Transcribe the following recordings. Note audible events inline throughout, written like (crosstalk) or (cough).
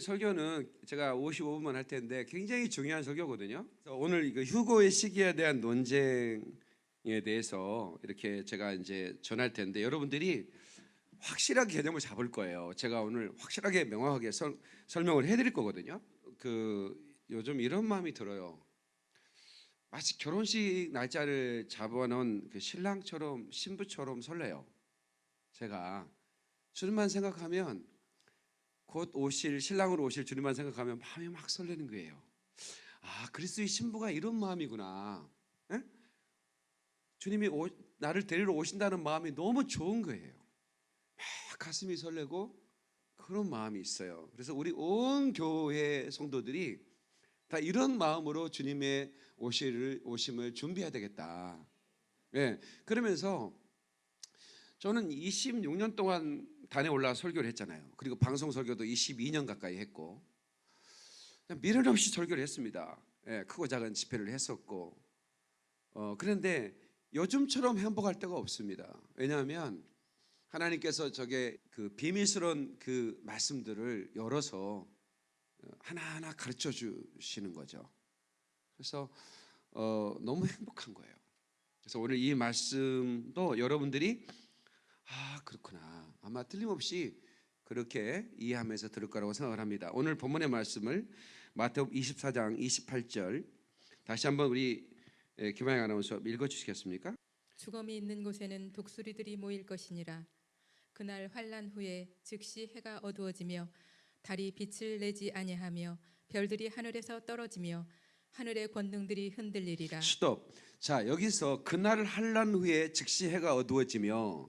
설교는 제가 55분만 할 텐데 굉장히 중요한 설교거든요. 오늘 이거 휴고의 시기에 대한 논쟁에 대해서 이렇게 제가 이제 전할 텐데 여러분들이 확실하게 개념을 잡을 거예요. 제가 오늘 확실하게 명확하게 설, 설명을 해드릴 거거든요. 그 요즘 이런 마음이 들어요. 마치 결혼식 날짜를 잡아놓은 그 신랑처럼 신부처럼 설레요. 제가 주님만 생각하면 곧 오실 신랑으로 오실 주님만 생각하면 마음이 막 설레는 거예요. 아 그리스도의 신부가 이런 마음이구나. 에? 주님이 오, 나를 데리러 오신다는 마음이 너무 좋은 거예요. 막 가슴이 설레고 그런 마음이 있어요. 그래서 우리 온 교회 성도들이 다 이런 마음으로 주님의 오실 오심을 준비해야 되겠다. 예. 그러면서 저는 26년 동안 단에 올라 설교를 했잖아요. 그리고 방송 설교도 22년 가까이 했고 미련 없이 설교를 했습니다. 예, 크고 작은 집회를 했었고 어, 그런데 요즘처럼 행복할 때가 없습니다. 왜냐하면 하나님께서 저게 그 비밀스러운 그 말씀들을 열어서 하나하나 가르쳐 주시는 거죠. 그래서 어, 너무 행복한 거예요. 그래서 오늘 이 말씀도 여러분들이 아 그렇구나 아마 틀림없이 그렇게 이해하면서 들을 거라고 생각을 합니다. 오늘 본문의 말씀을 마태복음 24장 28절 다시 한번 우리 예, 김하영 아나운서 읽어 주시겠습니까? 죽음이 있는 곳에는 독수리들이 모일 것이니라. 그날 환란 후에 즉시 해가 어두워지며 달이 빛을 내지 아니하며 별들이 하늘에서 떨어지며 하늘의 권능들이 흔들리리라. 스톱. 자 여기서 그날 한란 후에 즉시 해가 어두워지며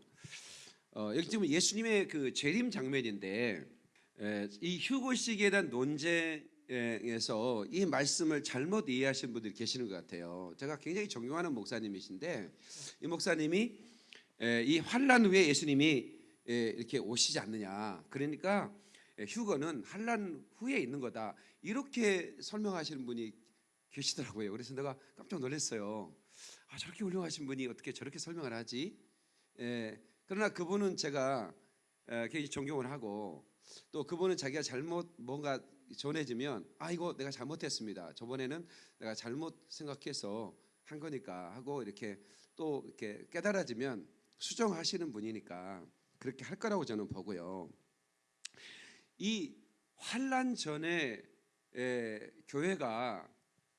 어, 여기 지금 예수님의 그 재림 장면인데 에, 이 휴고식에 대한 논쟁에서 이 말씀을 잘못 이해하신 분들이 계시는 것 같아요. 제가 굉장히 존경하는 목사님이신데 이 목사님이 에, 이 환란 후에 예수님이 에, 이렇게 오시지 않느냐. 그러니까 에, 휴거는 환란 후에 있는 거다. 이렇게 설명하시는 분이 계시더라고요. 그래서 내가 깜짝 놀랐어요. 아, 저렇게 훌륭하신 분이 어떻게 저렇게 설명을 하지? 에, 그러나 그분은 제가 에, 굉장히 존경을 하고 또 그분은 자기가 잘못 뭔가 전해지면 아 이거 내가 잘못했습니다. 저번에는 내가 잘못 생각해서 한 거니까 하고 이렇게 또 이렇게 깨달아지면 수정하시는 분이니까 그렇게 할 거라고 저는 보고요. 이 환란 전에 에, 교회가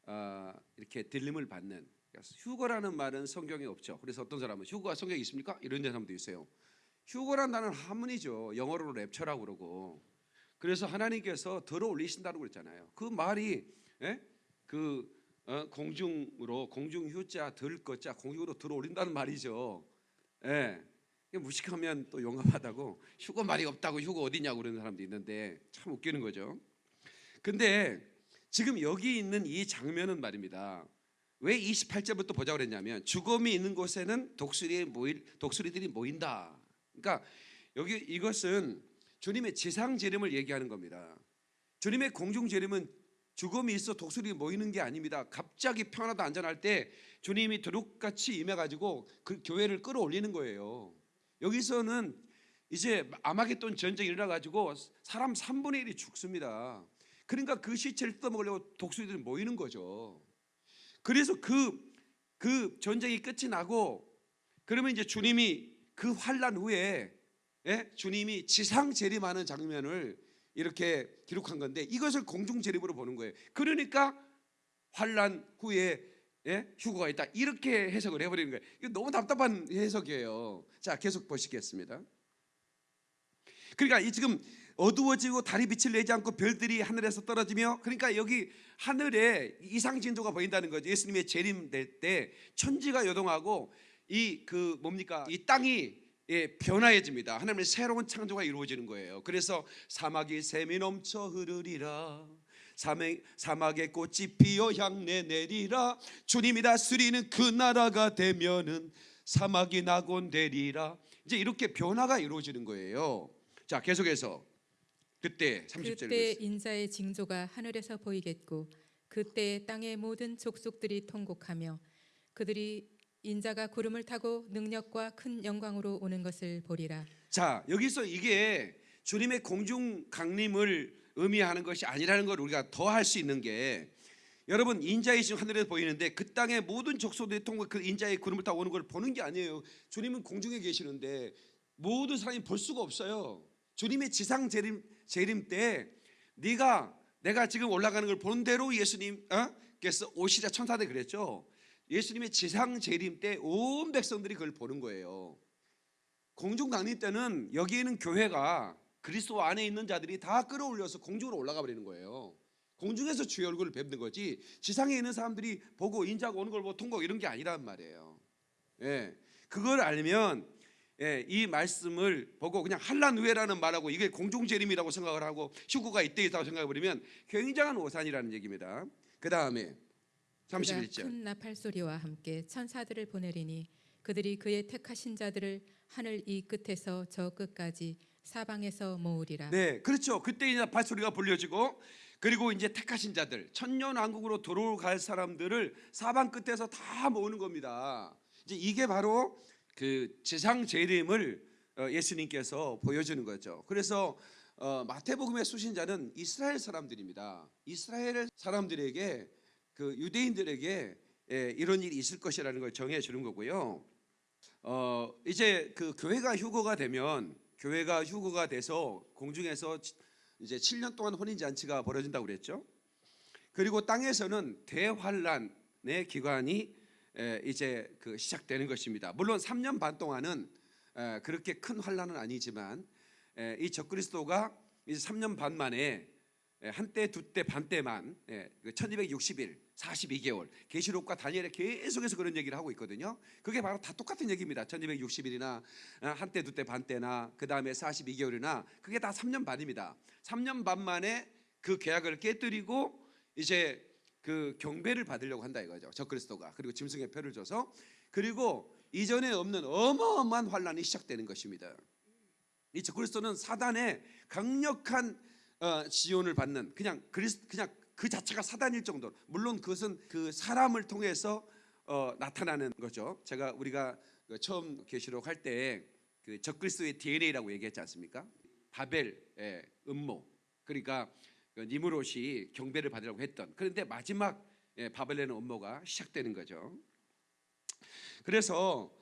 아, 이렇게 들림을 받는 휴거라는 말은 성경에 없죠. 그래서 어떤 사람은 휴거가 성경에 있습니까? 이런 사람도 있어요. 휴거란 단어는 한문이죠. 영어로 랩처라고 그러고. 그래서 하나님께서 들어 올리신다고 그랬잖아요. 그 말이 예? 그 어, 공중으로 공중 휴자 들 거자 공중으로 들어 올린다는 말이죠. 예. 무식하면 또 용감하다고 휴거 말이 없다고 휴거 어디냐고 그러는 사람도 있는데 참 웃기는 거죠. 근데 지금 여기 있는 이 장면은 말입니다. 왜 28절부터 보자 그랬냐면 죽음이 있는 곳에는 독수리 모일 독수리들이 모인다. 그러니까 여기 이것은 주님의 지상 재림을 얘기하는 겁니다. 주님의 공중 재림은 죽음이 있어 독수리 모이는 게 아닙니다. 갑자기 평안하다 안전할 때 주님이 두둑같이 임해 가지고 그 교회를 끌어올리는 거예요. 여기서는 이제 아마겟돈 전쟁이 일어나 가지고 사람 3분의 1이 죽습니다. 그러니까 그 시체를 뜯어먹으려고 독수리들이 모이는 거죠. 그래서 그, 그 전쟁이 끝이 나고 그러면 이제 주님이 그 환란 후에 예? 주님이 지상 재림하는 장면을 이렇게 기록한 건데 이것을 공중 재림으로 보는 거예요. 그러니까 환란 후에 예? 휴거가 있다 이렇게 해석을 해버리는 거예요. 이거 너무 답답한 해석이에요. 자 계속 보시겠습니다. 그러니까 이 지금 어두워지고 달이 빛을 내지 않고 별들이 하늘에서 떨어지며 그러니까 여기 하늘에 이상 진도가 보인다는 거죠. 예수님의 재림될 때 천지가 요동하고 이 그 뭡니까 이 땅이 예, 변화해집니다. 하나님의 새로운 창조가 이루어지는 거예요. 그래서 사막이 샘이 넘쳐 흐르리라. 사막, 사막에 꽃이 피어 향내 내리라. 주님이 다스리는 그 나라가 되면은 사막이 낙원되리라. 이제 이렇게 변화가 이루어지는 거예요. 자, 계속해서 그때 30절 그때 인자의 징조가 하늘에서 보이겠고 그때 땅의 모든 족속들이 통곡하며 그들이 인자가 구름을 타고 능력과 큰 영광으로 오는 것을 보리라. 자, 여기서 이게 주님의 공중 강림을 의미하는 것이 아니라는 걸 우리가 더 할 수 있는 게 여러분 인자의 신 하늘에서 보이는데 그 땅의 모든 족속들이 통과 그 인자의 구름을 타고 오는 걸 보는 게 아니에요. 주님은 공중에 계시는데 모든 사람이 볼 수가 없어요. 주님의 지상 재림 재림 때 네가 내가 지금 올라가는 걸 보는 대로 예수님께서 오시자 천사들 그랬죠. 예수님의 지상 재림 때 온 백성들이 그걸 보는 거예요. 공중 강림 때는 여기 있는 교회가 그리스도 안에 있는 자들이 다 끌어올려서 공중으로 올라가 버리는 거예요. 공중에서 주의 얼굴을 뵙는 거지 지상에 있는 사람들이 보고 인자가 오는 걸 보고 통과 이런 게 아니란 말이에요. 예, 그걸 알면 예, 이 말씀을 보고 그냥 한란 후회라는 말하고 이게 공중 재림이라고 생각을 하고 휴구가 이때 있다고 생각해 버리면 굉장한 오산이라는 얘기입니다. 그 다음에 그가 31절. 큰 나팔 소리와 함께 천사들을 보내리니 그들이 그의 택하신 자들을 하늘 이 끝에서 저 끝까지 사방에서 모으리라. 네, 그렇죠. 그때 이제 발소리가 불려지고 그리고 이제 택하신 자들 천년 왕국으로 들어갈 사람들을 사방 끝에서 다 모으는 겁니다. 이제 이게 바로 그 지상 재림을 어, 예수님께서 보여주는 거죠. 그래서 어, 마태복음의 수신자는 이스라엘 사람들입니다. 이스라엘 사람들에게 그 유대인들에게 예, 이런 일이 있을 것이라는 걸 정해 주는 거고요. 어, 이제 그 교회가 휴거가 되면 교회가 휴거가 돼서 공중에서 치- 이제 7년 동안 혼인 잔치가 벌어진다고 그랬죠. 그리고 땅에서는 대환란의 기간이 에, 이제 그 시작되는 것입니다. 물론 3년 반 동안은 에, 그렇게 큰 환란은 아니지만 에, 이 적그리스도가 이제 3년 반 만에 에, 한때 두때 반 때만 예, 그 1260일 42개월 계시록과 다니엘에 계속해서 그런 얘기를 하고 있거든요. 그게 바로 다 똑같은 얘기입니다. 1260일이나 한때 두때 반 때나 그 다음에 42개월이나 그게 다 3년 반입니다. 3년 반 만에 그 계약을 깨뜨리고 이제 그 경배를 받으려고 한다 이거죠. 적그리스도가 그리고 짐승의 표를 줘서 그리고 이전에 없는 어마어마한 환란이 시작되는 것입니다. 이 적그리스도는 사단의 강력한 어, 지원을 받는 그냥 그리스 그냥 그 자체가 사단일 정도. 물론 그것은 그 사람을 통해서 어, 나타나는 거죠. 제가 우리가 그 처음 계시록 할 때 그 적그리스도의 DNA라고 얘기했지 않습니까? 바벨의 음모. 그러니까 그 니무롯이 경배를 받으려고 했던. 그런데 마지막 예, 바벨론의 음모가 시작되는 거죠. 그래서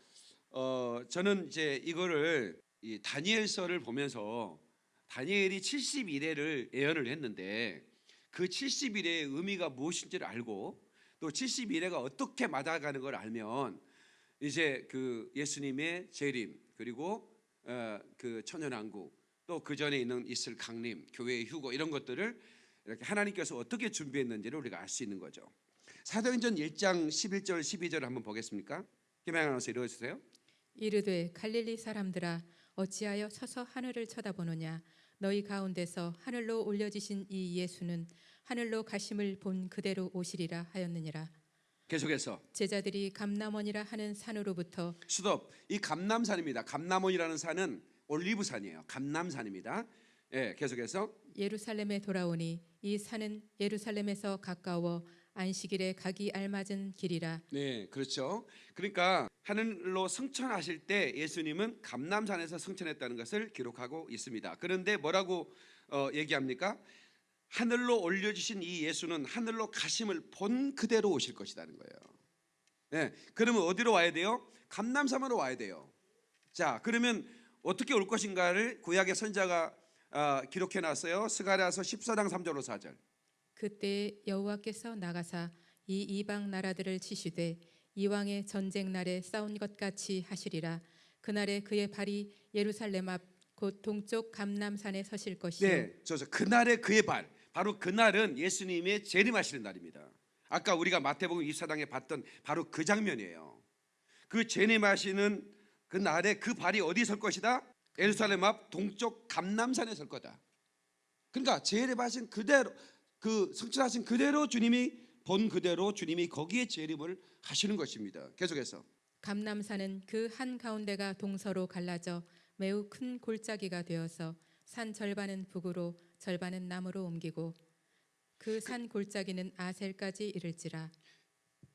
어, 저는 이제 이거를 이 다니엘서를 보면서 다니엘이 70일에를 예언을 했는데 그 70일의 의미가 무엇인지를 알고 또 70일에가 어떻게 맞아가는 걸 알면 이제 그 예수님의 재림 그리고 어, 그 천연왕국 또 그 전에 있는 있을 강림, 교회의 휴거 이런 것들을 이렇게 하나님께서 어떻게 준비했는지를 우리가 알 수 있는 거죠. 사도행전 1장 11절 12절을 한번 보겠습니까? 김양 아나운서 읽어주세요. 이르되 갈릴리 사람들아 어찌하여 서서 하늘을 쳐다보느냐 너희 가운데서 하늘로 올려지신 이 예수는 하늘로 가심을 본 그대로 오시리라 하였느니라 계속해서 제자들이 감남원이라 하는 산으로부터 수덥 이 감남산입니다. 감남원이라는 산은 올리브산이에요. 감남산입니다. 예, 계속해서 예루살렘에 돌아오니 이 산은 예루살렘에서 가까워 안식일에 가기 알맞은 길이라 네, 그렇죠. 그러니까 하늘로 승천하실 때 예수님은 감남산에서 승천했다는 것을 기록하고 있습니다. 그런데 뭐라고 어, 얘기합니까? 하늘로 올려주신 이 예수는 하늘로 가심을 본 그대로 오실 것이라는 거예요. 네, 그러면 어디로 와야 돼요? 감남산으로 와야 돼요. 자, 그러면 어떻게 올 것인가를 구약의 선자가 아, 기록해 놨어요. 스가랴서 14장 3절로 4절. 그때 여호와께서 나가사 이 이방 나라들을 치시되 이왕의 전쟁 날에 싸운 것 같이 하시리라 그날에 그의 발이 예루살렘 앞 곧 동쪽 감남산에 서실 것이요 네, 저저 그날의 그의 발. 바로 그날은 예수님의 재림하시는 날입니다. 아까 우리가 마태복음 24장에 봤던 바로 그 장면이에요. 그 재림하시는 그 날에 그 발이 어디 설 것이다? 예루살렘 앞 동쪽 감남산에 설 거다. 그러니까 재림하신 그대로 그 성취하신 그대로 주님이 본 그대로 주님이 거기에 재림을 하시는 것입니다. 계속해서 감남산은 그 한 가운데가 동서로 갈라져 매우 큰 골짜기가 되어서 산 절반은 북으로 절반은 남으로 옮기고 그 산 골짜기는 아셀까지 이를지라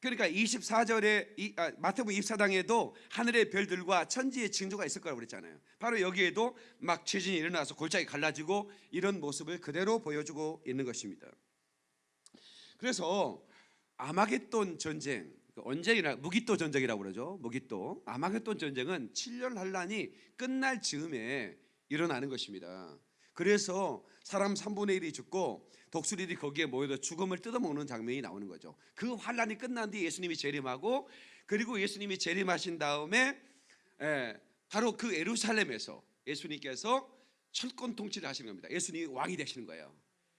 그러니까 24절에 이, 아, 마태복음 24장에도 하늘의 별들과 천지의 징조가 있을 거라고 그랬잖아요. 바로 여기에도 막 지진이 일어나서 골짜기 갈라지고 이런 모습을 그대로 보여주고 있는 것입니다. 그래서 아마겟돈 전쟁 그 언제나 무기또 전쟁이라고 그러죠. 무기또 아마겟돈 전쟁은 7년 환란이 끝날 즈음에 일어나는 것입니다. 그래서 사람 3분의 1이 죽고 독수리들이 거기에 모여서 죽음을 뜯어먹는 장면이 나오는 거죠. 그 환란이 끝난 뒤에 예수님이 재림하고 그리고 예수님이 재림하신 다음에 예, 바로 그 예루살렘에서 예수님께서 철권 통치를 하시는 겁니다. 예수님이 왕이 되시는 거예요.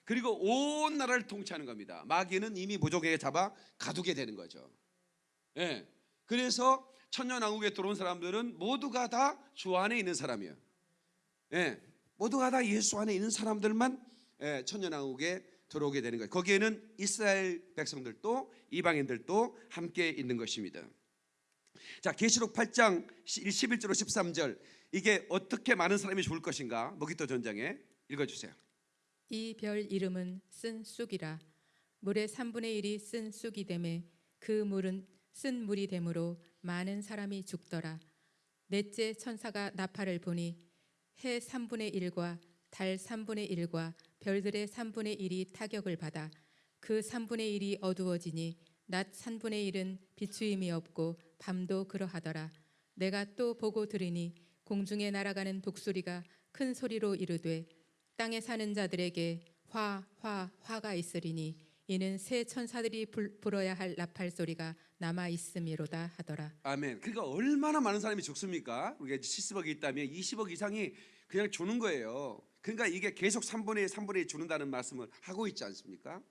그리고 온 나라를 통치하는 겁니다. 마귀는 이미 무적에게 잡아 가두게 되는 거죠. 예. 그래서 천년왕국에 들어온 사람들은 모두가 다 주 안에 있는 사람이에요. 예. 모두가 다 예수 안에 있는 사람들만 예, 천년왕국에 들어오게 되는 거예요. 거기에는 이스라엘 백성들도 이방인들도 함께 있는 것입니다. 자, 계시록 8장 11절로 13절 이게 어떻게 많은 사람이 죽을 것인가? 모기토 전쟁에 읽어 주세요. 이 별 이름은 쓴 쑥이라 물의 3분의 1이 쓴 쑥이 되매 그 물은 쓴 물이 되므로 많은 사람이 죽더라 넷째 천사가 나팔을 보니 해 3분의 1과 달 3분의 1과 별들의 3분의 1이 타격을 받아 그 3분의 1이 어두워지니 낮 3분의 1은 비추임이 없고 밤도 그러하더라 내가 또 보고 들으니 공중에 날아가는 독수리가 큰 소리로 이르되 땅에 사는 자들에게 화, 화, 화가 있으리니 이는 새 천사들이 불, 불어야 할 나팔 소리가 남아 있음이로다 하더라. 아멘. 그러니까 얼마나 많은 사람이 죽습니까? 우리가 70억이 있다면 20억 이상이 그냥 주는 거예요. 그러니까 이게 계속 3분의 1, 3분의 1 주는다는 말씀을 하고 있지 않습니까?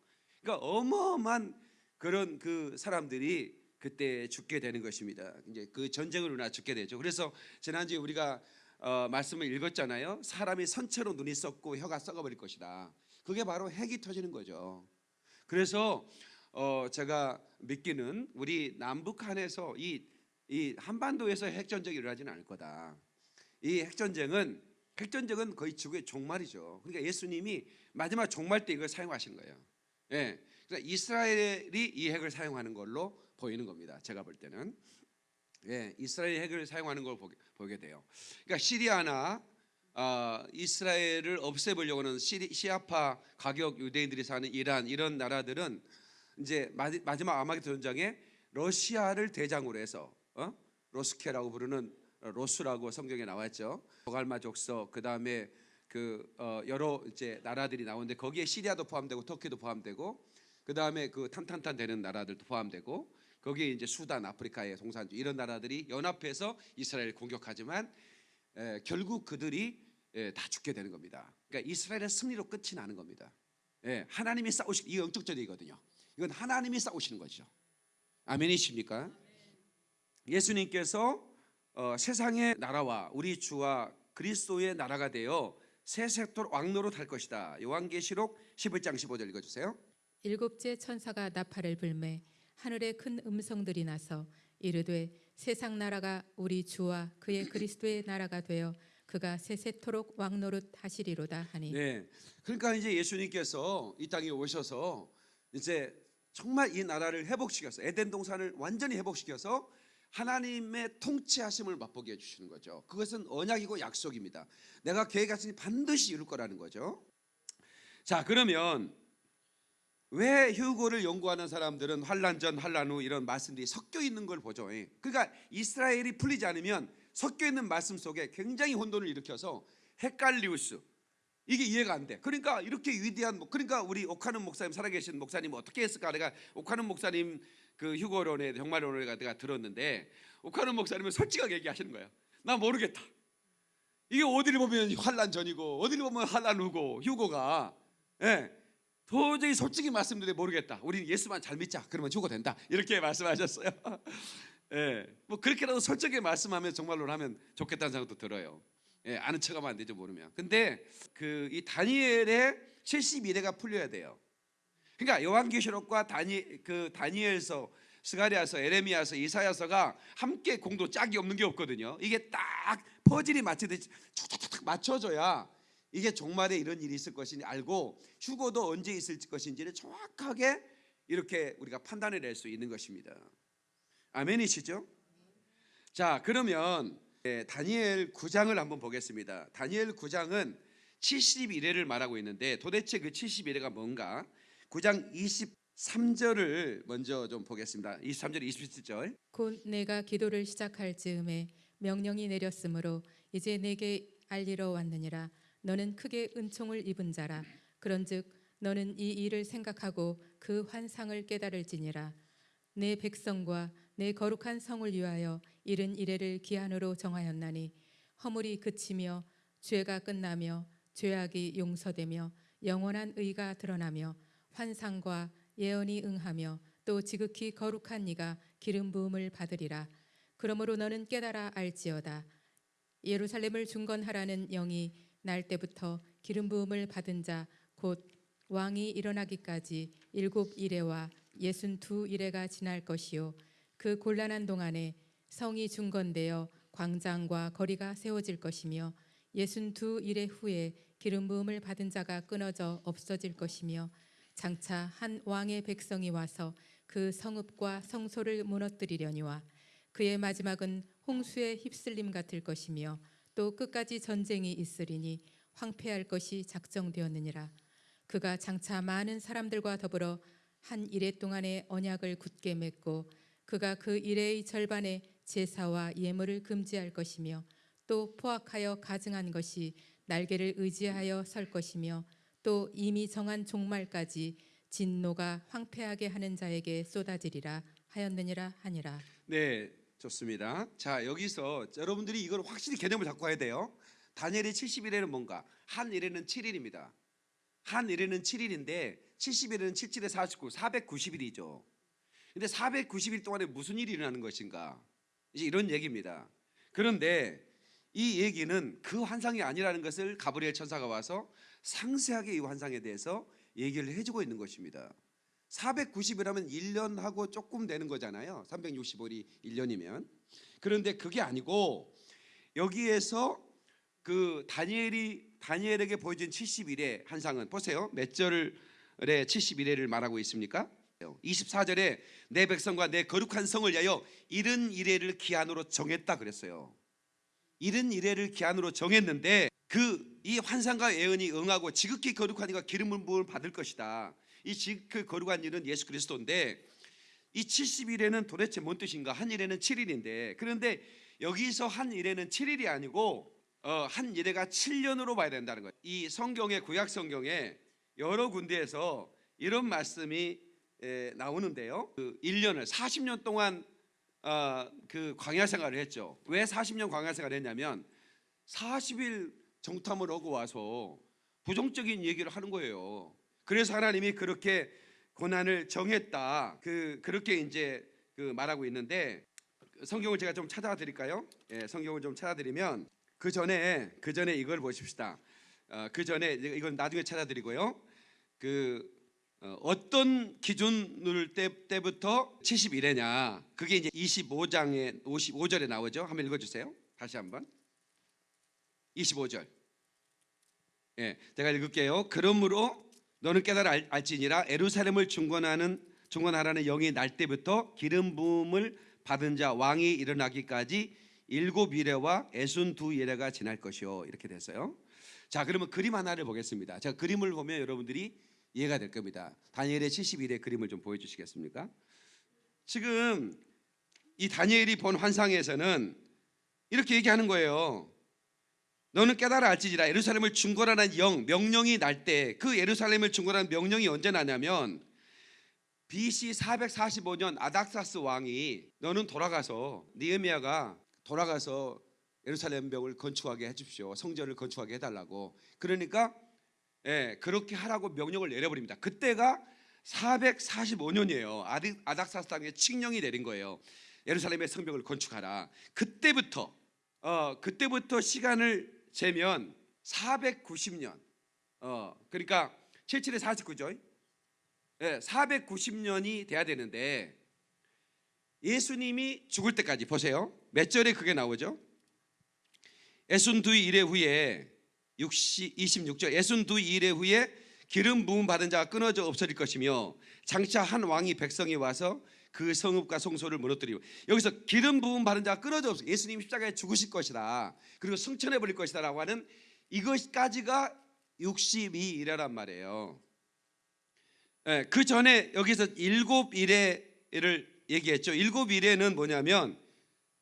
그러니까 어마어마한 그런 그 사람들이 그때 죽게 되는 것입니다. 이제 그 전쟁으로 나 죽게 되죠. 그래서 지난주에 우리가 어, 말씀을 읽었잖아요. 사람이 선체로 눈이 썩고 혀가 썩어버릴 것이다. 그게 바로 핵이 터지는 거죠. 그래서 어, 제가 믿기는 우리 남북한에서 이, 이 한반도에서 핵전쟁이 일어나지는 않을 거다. 이 핵전쟁은 핵전쟁은 거의 지구의 종말이죠. 그러니까 예수님이 마지막 종말 때 이걸 사용하신 거예요. 예. 그러니까 이스라엘이 이 핵을 사용하는 걸로 보이는 겁니다. 제가 볼 때는. 예, 이스라엘 핵을 사용하는 걸 보게, 보게 돼요. 그러니까 시리아나 아, 이스라엘을 없애보려고는 시리, 시아파 가격 유대인들이 사는 이란 이런 나라들은 이제 마, 마지막 아마겟돈 전장에 러시아를 대장으로 해서 어? 로스케라고 부르는 로스라고 성경에 나왔죠. 보갈마 족속 그 다음에 그 어, 여러 이제 나라들이 나오는데 거기에 시리아도 포함되고 터키도 포함되고 그 다음에 그 탄탄탄 되는 나라들도 포함되고 거기에 이제 수단, 아프리카의 동산주 이런 나라들이 연합해서 이스라엘을 공격하지만 에, 결국 그들이 에, 다 죽게 되는 겁니다. 그러니까 이스라엘의 승리로 끝이 나는 겁니다. 예, 하나님이 싸우시 이 영적절이거든요. 이건 하나님이 싸우시는 거죠. 아멘이십니까? 예수님께서 어, 세상의 나라와 우리 주와 그리스도의 나라가 되어 새 세토 왕노로 탈 것이다. 요한계시록 11장 15절 읽어주세요. 일곱째 천사가 나팔을 불매 하늘에 큰 음성들이 나서 이르되 세상 나라가 우리 주와 그의 그리스도의 나라가 되어 그가 세세토록 왕노릇 하시리로다 하니 네, 그러니까 이제 예수님께서 이 땅에 오셔서 이제 정말 이 나라를 회복시켜서 에덴 동산을 완전히 회복시켜서 하나님의 통치하심을 맛보게 해주시는 거죠. 그것은 언약이고 약속입니다. 내가 계획하시니 반드시 이룰 거라는 거죠. 자, 그러면 왜 휴고를 연구하는 사람들은 환란 전, 환란 후 이런 말씀들이 섞여 있는 걸 보죠. 예. 그러니까 이스라엘이 풀리지 않으면 섞여 있는 말씀 속에 굉장히 혼돈을 일으켜서 헷갈리우스 이게 이해가 안 돼. 그러니까 이렇게 위대한 목- 그러니까 우리 옥하는 목사님 살아계신 목사님 어떻게 했을까? 내가 옥하는 목사님 그 휴거론에 정말론을 내가 들었는데 옥하는 목사님은 솔직하게 얘기하시는 거예요. 나 모르겠다. 이게 어디를 보면 환란 전이고 어디를 보면 환란 후고 휴고가 예. 도저히 솔직히 말씀드려 모르겠다. 우리는 예수만 잘 믿자. 그러면 휴고 된다. 이렇게 말씀하셨어요. (laughs) 예. 뭐 그렇게라도 솔직하게 말씀하면 정말로 하면 좋겠다는 생각도 들어요. 예, 아는 척하면 안 되죠 모르면. 근데 그 이 다니엘의 71회가 풀려야 돼요. 그러니까 요한계시록과 다니 그 다니엘서, 스가리아서, 에레미야서, 이사야서가 함께 공도 짝이 없는 게 없거든요. 이게 딱 퍼즐이 맞추듯이 툭툭툭 맞춰져야 이게 종말에 이런 일이 있을 것인지 알고 휴고도 언제 있을 것인지를 정확하게 이렇게 우리가 판단해 낼수 있는 것입니다. 아멘이시죠? 자, 그러면 예, 다니엘 9장을 한번 보겠습니다. 다니엘 9장은 71회를 말하고 있는데 도대체 그 71회가 뭔가? 9장 23절을 먼저 좀 보겠습니다. 23절, 27절. 곧 내가 기도를 시작할 즈음에 명령이 내렸으므로 이제 내게 알리러 왔느니라 너는 크게 은총을 입은 자라 그런즉 너는 이 일을 생각하고 그 환상을 깨달을지니라 내 백성과 내 거룩한 성을 위하여 이른 이래를 기한으로 정하였나니 허물이 그치며 죄가 끝나며 죄악이 용서되며 영원한 의가 드러나며 환상과 예언이 응하며 또 지극히 거룩한 이가 기름 부음을 받으리라. 그러므로 너는 깨달아 알지어다. 예루살렘을 중건하라는 영이 날 때부터 기름 부음을 받은 자 곧 왕이 일어나기까지 일곱 이래와 예순 두 이래가 지날 것이요. 그 곤란한 동안에 성이 중건되어 광장과 거리가 세워질 것이며 예순 두 이래 후에 기름 부음을 받은 자가 끊어져 없어질 것이며 장차 한 왕의 백성이 와서 그 성읍과 성소를 무너뜨리려니와 그의 마지막은 홍수의 휩쓸림 같을 것이며 또 끝까지 전쟁이 있으리니 황폐할 것이 작정되었느니라. 그가 장차 많은 사람들과 더불어 한 이래 동안의 언약을 굳게 맺고 그가 그 이래의 절반의 제사와 예물을 금지할 것이며 또 포악하여 가증한 것이 날개를 의지하여 설 것이며 또 이미 정한 종말까지 진노가 황폐하게 하는 자에게 쏟아지리라 하였느니라 하니라 네, 좋습니다. 자, 여기서 여러분들이 이걸 확실히 개념을 잡고 와야 돼요. 다니엘의 70일에는 뭔가? 한 일에는 7일입니다. 한 일에는 7일인데 70일에는 77에 49, 490일이죠. 근데 490일 동안에 무슨 일이 일어나는 것인가? 이제 이런 얘기입니다. 그런데 이 얘기는 그 환상이 아니라는 것을 가브리엘 천사가 와서 상세하게 이 환상에 대해서 얘기를 해주고 있는 것입니다. 490이라면 1년하고 조금 되는 거잖아요. 365일이 1년이면. 그런데 그게 아니고 여기에서 그 다니엘이 다니엘에게 보여준 70일의 환상은 보세요. 몇 절의 70일을 말하고 있습니까? 24절에 내 백성과 내 거룩한 성을 위하여 이른 이래를 기한으로 정했다 그랬어요. 이른 이래를 기한으로 정했는데 그 이 환상과 예언이 응하고 지극히 거룩한 이가 기름 부음을 받을 것이다. 이 지극히 거룩한 일은 예수 그리스도인데 이 70일에는 도대체 뭔 뜻인가? 한 일에는 7일인데 그런데 여기서 한 일에는 7일이 아니고 어, 한 일에가 7년으로 봐야 된다는 거예요. 이 성경의 구약 성경에 여러 군데에서 이런 말씀이 에, 나오는데요. 그 1년을 40년 동안 어, 그 광야 생활을 했죠. 왜 40년 광야 생활을 했냐면 40일 정탐을 하고 와서 부정적인 얘기를 하는 거예요. 그래서 하나님이 그렇게 고난을 정했다. 그 그렇게 이제 그 말하고 있는데 성경을 제가 좀 찾아 드릴까요? 예, 성경을 좀 찾아 드리면 그 전에 그 전에 이걸 보십시다. 어, 그 전에 이건 나중에 찾아 드리고요. 그 어, 어떤 기준을 때, 때부터 71회냐? 그게 이제 25장에 55절에 나오죠. 한번 읽어 주세요. 다시 한번. 25절. 예, 제가 읽을게요. 그러므로 너는 깨달아 알, 알지니라 에루살렘을 중건하는 중건하라는 영이 날 때부터 기름 부음을 받은 자 왕이 일어나기까지 일곱 이래와 애순 두 이래가 지날 것이요 이렇게 됐어요. 자, 그러면 그림 하나를 보겠습니다. 제가 그림을 보면 여러분들이 이해가 될 겁니다. 다니엘의 71의 그림을 좀 보여주시겠습니까? 지금 이 다니엘이 본 환상에서는 이렇게 얘기하는 거예요. 너는 깨달아 알지니라 예루살렘을 중건하는 영 명령이 날 때 그 예루살렘을 중건하는 명령이 언제 나냐면 BC 445년 아닥사스 왕이 너는 돌아가서 니에미아가 돌아가서 예루살렘 벽을 건축하게 해주십시오 성전을 건축하게 해달라고 그러니까 예, 그렇게 하라고 명령을 내려버립니다. 그때가 445년이에요. 아닥사스 땅에 칙령이 내린 거예요. 예루살렘의 성벽을 건축하라. 그때부터 어, 그때부터 시간을 재면 490년. 어, 그러니까 77에 49죠. 예, 490년이 돼야 되는데 예수님이 죽을 때까지 보세요. 몇 절에 그게 나오죠? 예순 두 일의 후에 60, 26절 예순 두 일의 후에 기름 부음 받은 자가 끊어져 없어질 것이며 장차 한 왕이 백성이 와서 그 성읍과 성소를 무너뜨리고 여기서 기름 부음 받은 자가 끊어져 없어 예수님 십자가에 죽으실 것이다 그리고 승천해 버릴 것이다 라고 하는 이것까지가 62일이란 말이에요. 예, 그 전에 여기서 일곱 일회를 얘기했죠. 일곱 일회는 뭐냐면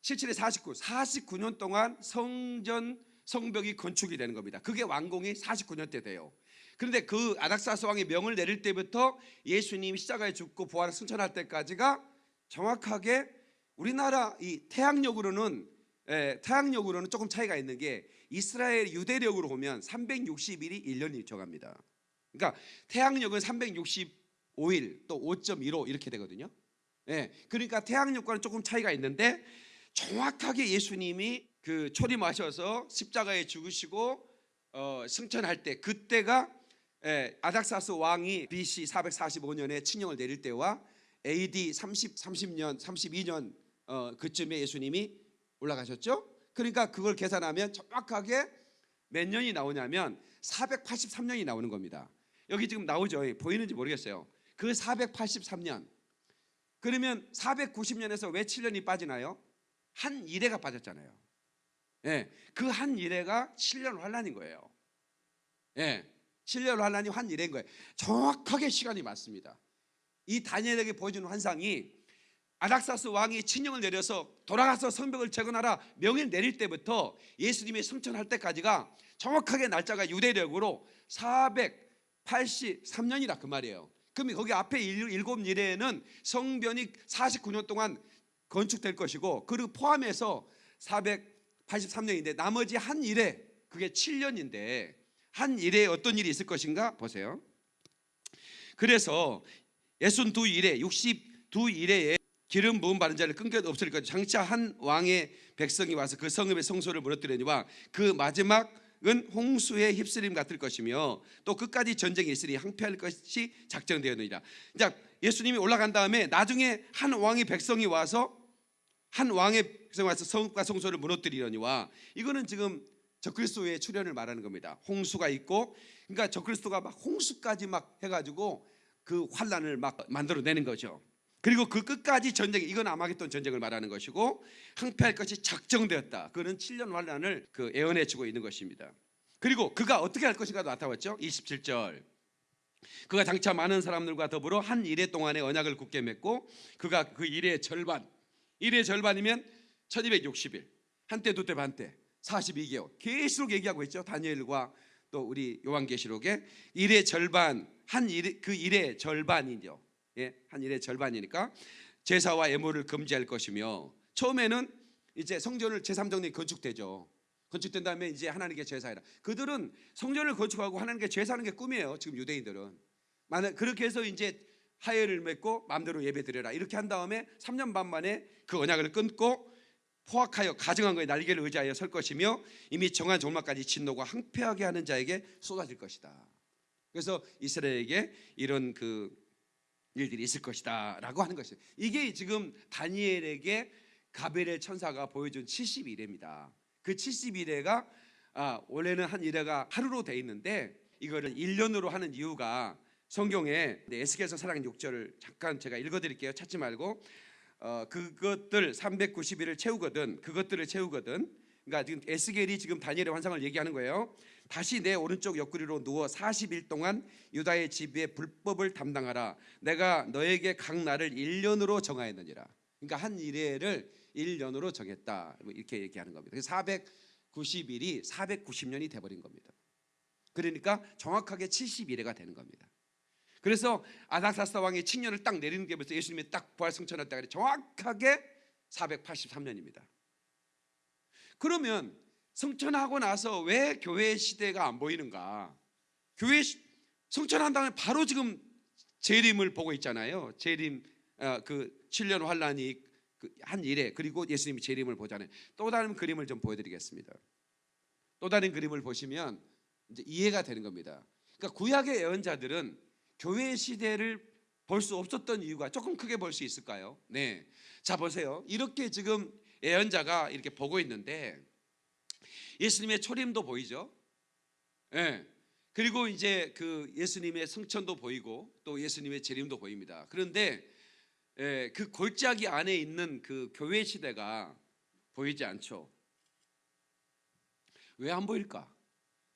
77에 49, 49년 동안 성전 성벽이 건축이 되는 겁니다. 그게 완공이 49년 때 돼요. 그런데 그 아닥사스 왕이 명을 내릴 때부터 예수님이 십자가에 죽고 부활을 승천할 때까지가 정확하게 우리나라 이 태양력으로는 예, 태양력으로는 조금 차이가 있는 게 이스라엘 유대력으로 보면 360일이 1년이 정합니다. 그러니까 태양력은 365일 또 5.15 이렇게 되거든요. 예, 그러니까 태양력과는 조금 차이가 있는데 정확하게 예수님이 그 초림하셔서 십자가에 죽으시고 어, 승천할 때 그때가 예, 아닥사스 왕이 BC 445년에 칙령을 내릴 때와 AD 30 30년 32년 어, 그쯤에 예수님이 올라가셨죠? 그러니까 그걸 계산하면 정확하게 몇 년이 나오냐면 483년이 나오는 겁니다. 여기 지금 나오죠? 예, 보이는지 모르겠어요. 그 483년 그러면 490년에서 왜 7년이 빠지나요? 한 일회가 빠졌잖아요. 예, 그한 일회가 7년 환란인 거예요. 예, 7년 환란이 한 일회인 거예요. 정확하게 시간이 맞습니다. 이 다니엘에게 보여주는 환상이 아닥사스 왕이 친령을 내려서 돌아가서 성벽을 재건하라 명을 내릴 때부터 예수님이 승천할 때까지가 정확하게 날짜가 유대력으로 483년이라 그 말이에요. 그럼 거기 앞에 일- 일곱 일에는 성변이 49년 동안 건축될 것이고 그리고 포함해서 483년인데 나머지 한 일에 그게 7년인데 한 일에 어떤 일이 있을 것인가 보세요. 그래서 62 일에 62 일에 기름 부음 받은 자를 끊겨 것 장차 한 왕의 백성이 와서 그 성읍의 성소를 무너뜨리니와 그 마지막은 홍수에 휩쓸림 같을 것이며 또 끝까지 전쟁이 있으니 항폐할 것이 작정되었느니라. 자, 예수님이 올라간 다음에 나중에 한 왕의 백성이 와서 한 왕의 백성이 와서 성읍과 성소를 무너뜨리려니와 이거는 지금 적그리스도의 출현을 말하는 겁니다. 홍수가 있고 그러니까 적그리스도가 막 홍수까지 막 해가지고 그 환란을 막 만들어내는 거죠. 그리고 그 끝까지 전쟁 이건 아마겟돈 전쟁을 말하는 것이고 항폐할 것이 작정되었다. 그는 7년 환란을 그 예언해 주고 있는 것입니다. 그리고 그가 어떻게 할 것인가 나타났죠. 27절. 그가 장차 많은 사람들과 더불어 한 일해 동안의 언약을 굳게 맺고 그가 그 일의 절반 일의 절반이면 1260일 한때 두때 반때 42개월 계속 얘기하고 있죠. 다니엘과 또 우리 요한계시록에 일의 절반 한 일의 그 일의 절반이죠. 예, 한 일의 절반이니까 제사와 예물을 금지할 것이며 처음에는 이제 성전을 제3정리 건축되죠. 건축된 다음에 이제 하나님께 제사해라. 그들은 성전을 건축하고 하나님께 제사하는 게 꿈이에요. 지금 유대인들은. 만약 그렇게 해서 이제 하회를 맺고 마음대로 예배 드려라. 이렇게 한 다음에 3년 반 만에 그 언약을 끊고 포악하여 가증한 거에 날개를 의지하여 설 것이며 이미 정한 종말까지 진노가 항폐하게 하는 자에게 쏟아질 것이다. 그래서 이스라엘에게 이런 그 일들이 있을 것이다라고 하는 것이에요. 이게 지금 다니엘에게 가벨의 천사가 보여준 70일입니다. 그 70일에가 아, 원래는 한 일회가 하루로 돼 있는데 이거를 1년으로 하는 이유가 성경에 네, 에스겔서 4장 6절을 잠깐 제가 읽어드릴게요. 찾지 말고 어, 그것들 390일을 채우거든 그것들을 채우거든 그러니까 지금 에스겔이 지금 다니엘의 환상을 얘기하는 거예요. 다시 내 오른쪽 옆구리로 누워 40일 동안 유다의 집에 불법을 담당하라. 내가 너에게 각 날을 1년으로 정하였느니라. 그러니까 한 일회를 1년으로 정했다. 뭐 이렇게 얘기하는 겁니다. 그래서 490일이 490년이 돼 버린 겁니다. 그러니까 정확하게 71회가 되는 겁니다. 그래서 아닥사스 왕의 칙년을 딱 내리는 게 벌써 예수님이 딱 부활 승천할 때가 정확하게 483년입니다. 그러면 성천하고 나서 왜 교회 시대가 안 보이는가? 교회 시- 성천한 다음에 바로 지금 재림을 보고 있잖아요. 재림 어, 그 7년 환란이 그 한 일에 그리고 예수님이 재림을 보잖아요. 또 다른 그림을 좀 보여드리겠습니다. 또 다른 그림을 보시면 이제 이해가 되는 겁니다. 그러니까 구약의 예언자들은 교회 시대를 볼 수 없었던 이유가 조금 크게 볼 수 있을까요? 네. 자 보세요. 이렇게 지금 예언자가 이렇게 보고 있는데 예수님의 초림도 보이죠? 예. 그리고 이제 그 예수님의 성천도 보이고 또 예수님의 재림도 보입니다. 그런데 에, 그 골짜기 안에 있는 그 교회 시대가 보이지 않죠. 왜 안 보일까?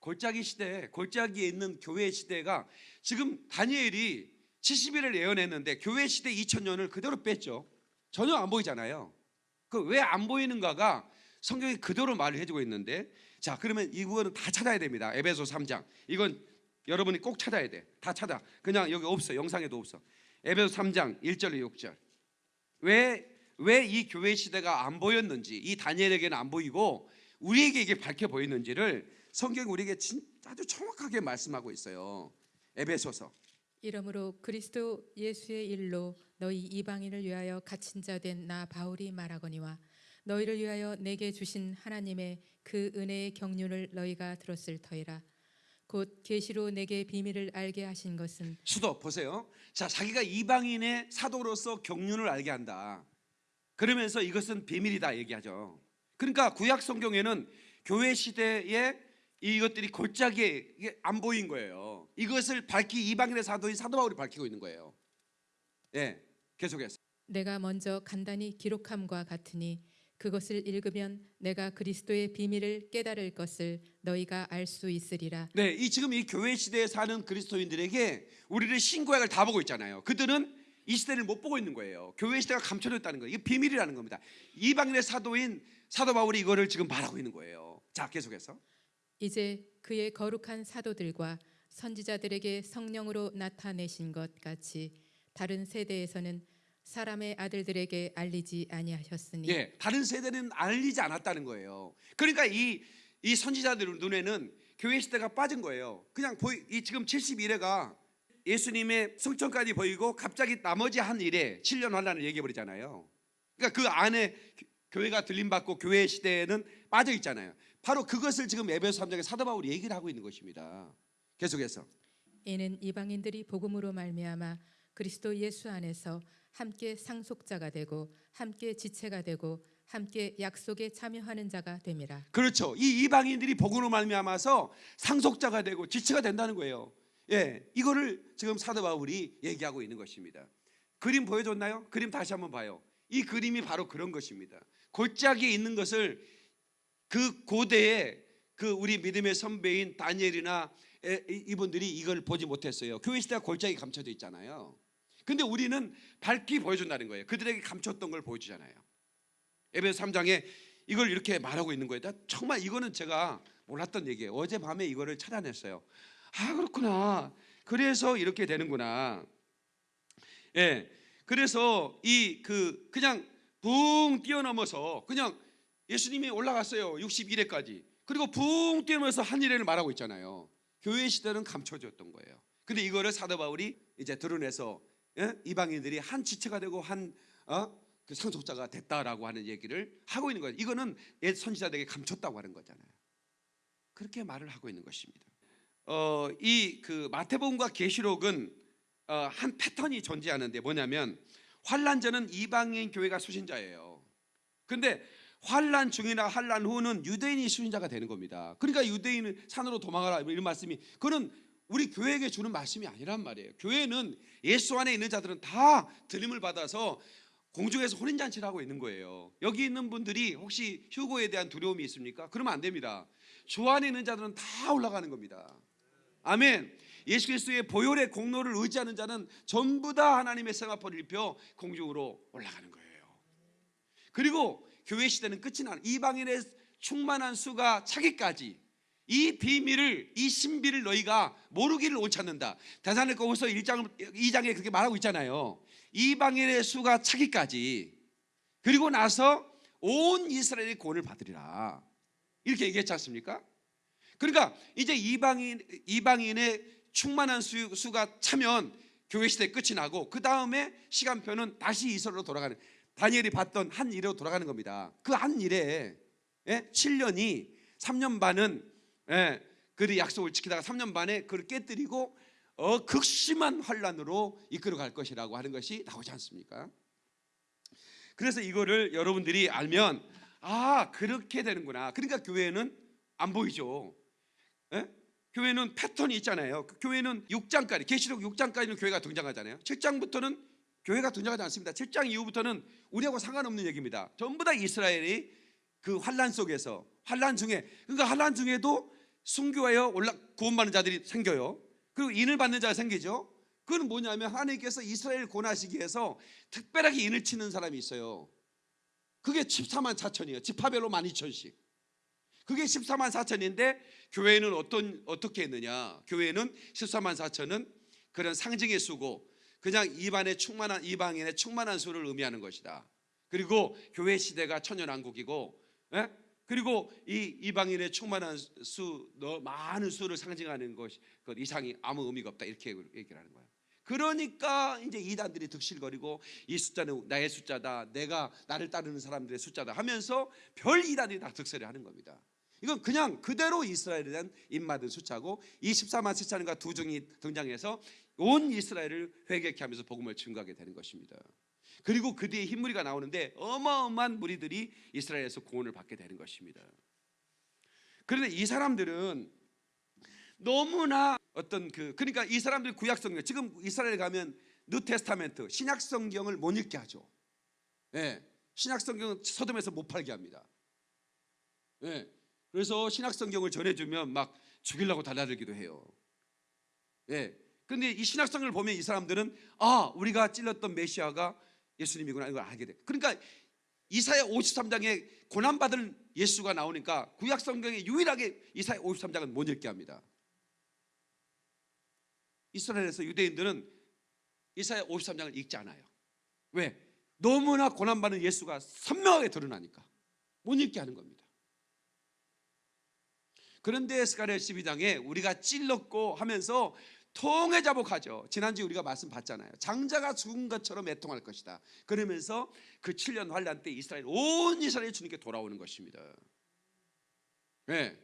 골짜기 시대, 골짜기에 있는 교회 시대가 지금 다니엘이 70일을 예언했는데 교회 시대 2000년을 그대로 뺐죠. 전혀 안 보이잖아요. 그 왜 안 보이는가가 성경이 그대로 말을 해주고 있는데 자 그러면 이 부분은 다 찾아야 됩니다. 에베소 3장 이건 여러분이 꼭 찾아야 돼. 다 찾아. 그냥 여기 없어. 영상에도 없어. 에베소 3장 1절 6절. 왜 왜 이 교회 시대가 안 보였는지 이 다니엘에게는 안 보이고 우리에게 이게 밝혀 보이는지를 성경이 우리에게 진, 아주 정확하게 말씀하고 있어요. 에베소서. 이러므로 그리스도 예수의 일로 너희 이방인을 위하여 갇힌 자 된 나 바울이 말하거니와 너희를 위하여 내게 주신 하나님의 그 은혜의 경륜을 너희가 들었을 터이라 곧 계시로 내게 비밀을 알게 하신 것은 수도 보세요. 자, 자기가 이방인의 사도로서 경륜을 알게 한다. 그러면서 이것은 비밀이다 얘기하죠. 그러니까 구약 성경에는 교회 시대에 이것들이 골짜기에 이게 안 보인 거예요. 이것을 밝히 이방인의 사도인 사도 바울이 밝히고 있는 거예요. 예, 계속해서. 내가 먼저 간단히 기록함과 같으니 그것을 읽으면 내가 그리스도의 비밀을 깨달을 것을 너희가 알 수 있으리라 네, 이 지금 이 교회 시대에 사는 그리스도인들에게 우리를 신구약을 다 보고 있잖아요. 그들은 이 시대를 못 보고 있는 거예요. 교회 시대가 감춰졌다는 거예요. 이게 비밀이라는 겁니다. 이방인의 사도인 사도 바울이 이거를 지금 말하고 있는 거예요. 자, 계속해서. 이제 그의 거룩한 사도들과 선지자들에게 성령으로 나타내신 것 같이 다른 세대에서는 사람의 아들들에게 알리지 아니하셨으니 예, 다른 세대는 알리지 않았다는 거예요. 그러니까 이, 이 선지자들 눈에는 교회 시대가 빠진 거예요. 그냥 보이, 이 지금 71회가 예수님의 성천까지 보이고 갑자기 나머지 한 일에 7년 환란을 얘기해 버리잖아요. 그러니까 그 안에 교- 교회가 들림 받고 교회 시대에는 빠져 있잖아요. 바로 그것을 지금 에베소 3장에 사도 바울이 얘기를 하고 있는 것입니다. 계속해서 이는 이방인들이 복음으로 말미암아 그리스도 예수 안에서 함께 상속자가 되고 함께 지체가 되고 함께 약속에 참여하는 자가 됨이라 그렇죠. 이 이방인들이 복음으로 말미암아서 상속자가 되고 지체가 된다는 거예요. 예, 이거를 지금 사도 바울이 얘기하고 있는 것입니다. 그림 보여줬나요? 그림 다시 한번 봐요. 이 그림이 바로 그런 것입니다. 골짜기에 있는 것을 그 고대에 그 우리 믿음의 선배인 다니엘이나 이분들이 이걸 보지 못했어요. 교회 시대가 골짜기 감춰져 있잖아요. 근데 우리는 밝히 보여준다는 거예요. 그들에게 감췄던 걸 보여주잖아요. 에베소 3장에 이걸 이렇게 말하고 있는 거예요. 나 정말 이거는 제가 몰랐던 얘기예요. 어젯밤에 이거를 찾아냈어요. 아 그렇구나. 그래서 이렇게 되는구나. 예. 그래서 이 그 그냥 붕 뛰어넘어서 그냥 예수님이 올라갔어요. 61회까지. 그리고 붕 뛰어넘어서 한 일회를 말하고 있잖아요. 교회 시대는 감춰졌던 거예요. 근데 이거를 사도 바울이 이제 드러내서 예? 이방인들이 한 지체가 되고 한 어? 그 상속자가 됐다라고 하는 얘기를 하고 있는 거예요. 이거는 옛 선지자들에게 감췄다고 하는 거잖아요. 그렇게 말을 하고 있는 것입니다. 어, 이 그 마태복음과 계시록은 어, 한 패턴이 존재하는데 뭐냐면 환란 전은 이방인 교회가 수신자예요. 근데 환란 중이나 환란 후는 유대인이 수신자가 되는 겁니다. 그러니까 유대인은 산으로 도망가라 이런 말씀이 그는 우리 교회에게 주는 말씀이 아니란 말이에요. 교회는 예수 안에 있는 자들은 다 들림을 받아서 공중에서 혼인 잔치를 하고 있는 거예요. 여기 있는 분들이 혹시 휴고에 대한 두려움이 있습니까? 그러면 안 됩니다. 주 안에 있는 자들은 다 올라가는 겁니다. 아멘. 예수 그리스도의 보혈의 공로를 의지하는 자는 전부 다 하나님의 생화포를 입혀 공중으로 올라가는 거예요. 그리고 교회 시대는 끝이 나는 이방인의 충만한 수가 차기까지 이 비밀을 이 신비를 너희가 모르기를 옳지 않는다. 대사로고서 1장 2장에 그렇게 말하고 있잖아요. 이방인의 수가 차기까지 그리고 나서 온 이스라엘이 구원을 받으리라. 이렇게 얘기했지 않습니까? 그러니까 이제 이방인 이방인의 충만한 수, 수가 차면 교회 시대 끝이 나고 그 다음에 시간표는 다시 이스라엘로 돌아가는 다니엘이 봤던 한 일로 돌아가는 겁니다. 그 한 일에 예? 7년이 3년 반은 예, 그들이 약속을 지키다가 3년 반에 그를 깨뜨리고 어, 극심한 환란으로 이끌어 갈 것이라고 하는 것이 나오지 않습니까? 그래서 이거를 여러분들이 알면 아 그렇게 되는구나. 그러니까 교회는 안 보이죠. 예? 교회는 패턴이 있잖아요. 그 교회는 6장까지 계시록 6장까지는 교회가 등장하잖아요. 7장부터는 교회가 등장하지 않습니다. 7장 이후부터는 우리하고 상관없는 얘기입니다. 전부 다 이스라엘이 그 환란 속에서 환란 중에 그러니까 환란 중에도 순교하여 올라 구원받는 자들이 생겨요. 그리고 인을 받는 자가 생기죠. 그건 뭐냐면 하나님께서 이스라엘 고나시기 위해서 특별하게 인을 치는 사람이 있어요. 그게 14만 4천이에요. 지파별로 12,000씩. 그게 14만 4천인데 교회는 어떤 어떻게 했느냐? 교회는 14만 4천은 그런 상징의 수고 그냥 이반의 충만한 이방인의 충만한 수를 의미하는 것이다. 그리고 교회 시대가 천년왕국이고 예? 그리고 이 이방인의 충만한 수, 너 많은 수를 상징하는 것이 그 이상이 아무 의미가 없다 이렇게 얘기를 하는 거예요. 그러니까 이제 이단들이 득실거리고 이 숫자는 나의 숫자다, 내가 나를 따르는 사람들의 숫자다 하면서 별 이단들이 다 득세를 하는 겁니다. 이건 그냥 그대로 이스라엘에 대한 입맞은 숫자고 24만 세차는과 두 종이 등장해서 온 이스라엘을 회개케 하면서 복음을 증거하게 되는 것입니다. 그리고 그 뒤에 흰무리가 나오는데 어마어마한 무리들이 이스라엘에서 구원을 받게 되는 것입니다. 그런데 이 사람들은 너무나 어떤 그 그러니까 이 사람들 구약 성경 지금 이스라엘 가면 New Testament 신약 성경을 못 읽게 하죠. 예. 신약 성경은 서점에서 못 팔게 합니다. 예. 그래서 신약 성경을 전해 주면 막 죽이려고 달라들기도 해요. 예. 근데 이 신약 성경을 보면 이 사람들은 아, 우리가 찔렀던 메시아가 예수님이구나 이걸 알게 돼. 그러니까 이사야 53장에 고난 받을 예수가 나오니까 구약 성경에 유일하게 이사야 53장은 못 읽게 합니다. 이스라엘에서 유대인들은 이사야 53장을 읽지 않아요. 왜? 너무나 고난받는 예수가 선명하게 드러나니까 못 읽게 하는 겁니다. 그런데 스가랴 12장에 우리가 찔렀고 하면서 통해 자복하죠. 지난주에 우리가 말씀 봤잖아요. 장자가 죽은 것처럼 애통할 것이다. 그러면서 그 7년 환란 때 이스라엘 온 이스라엘 주님께 돌아오는 것입니다. 네.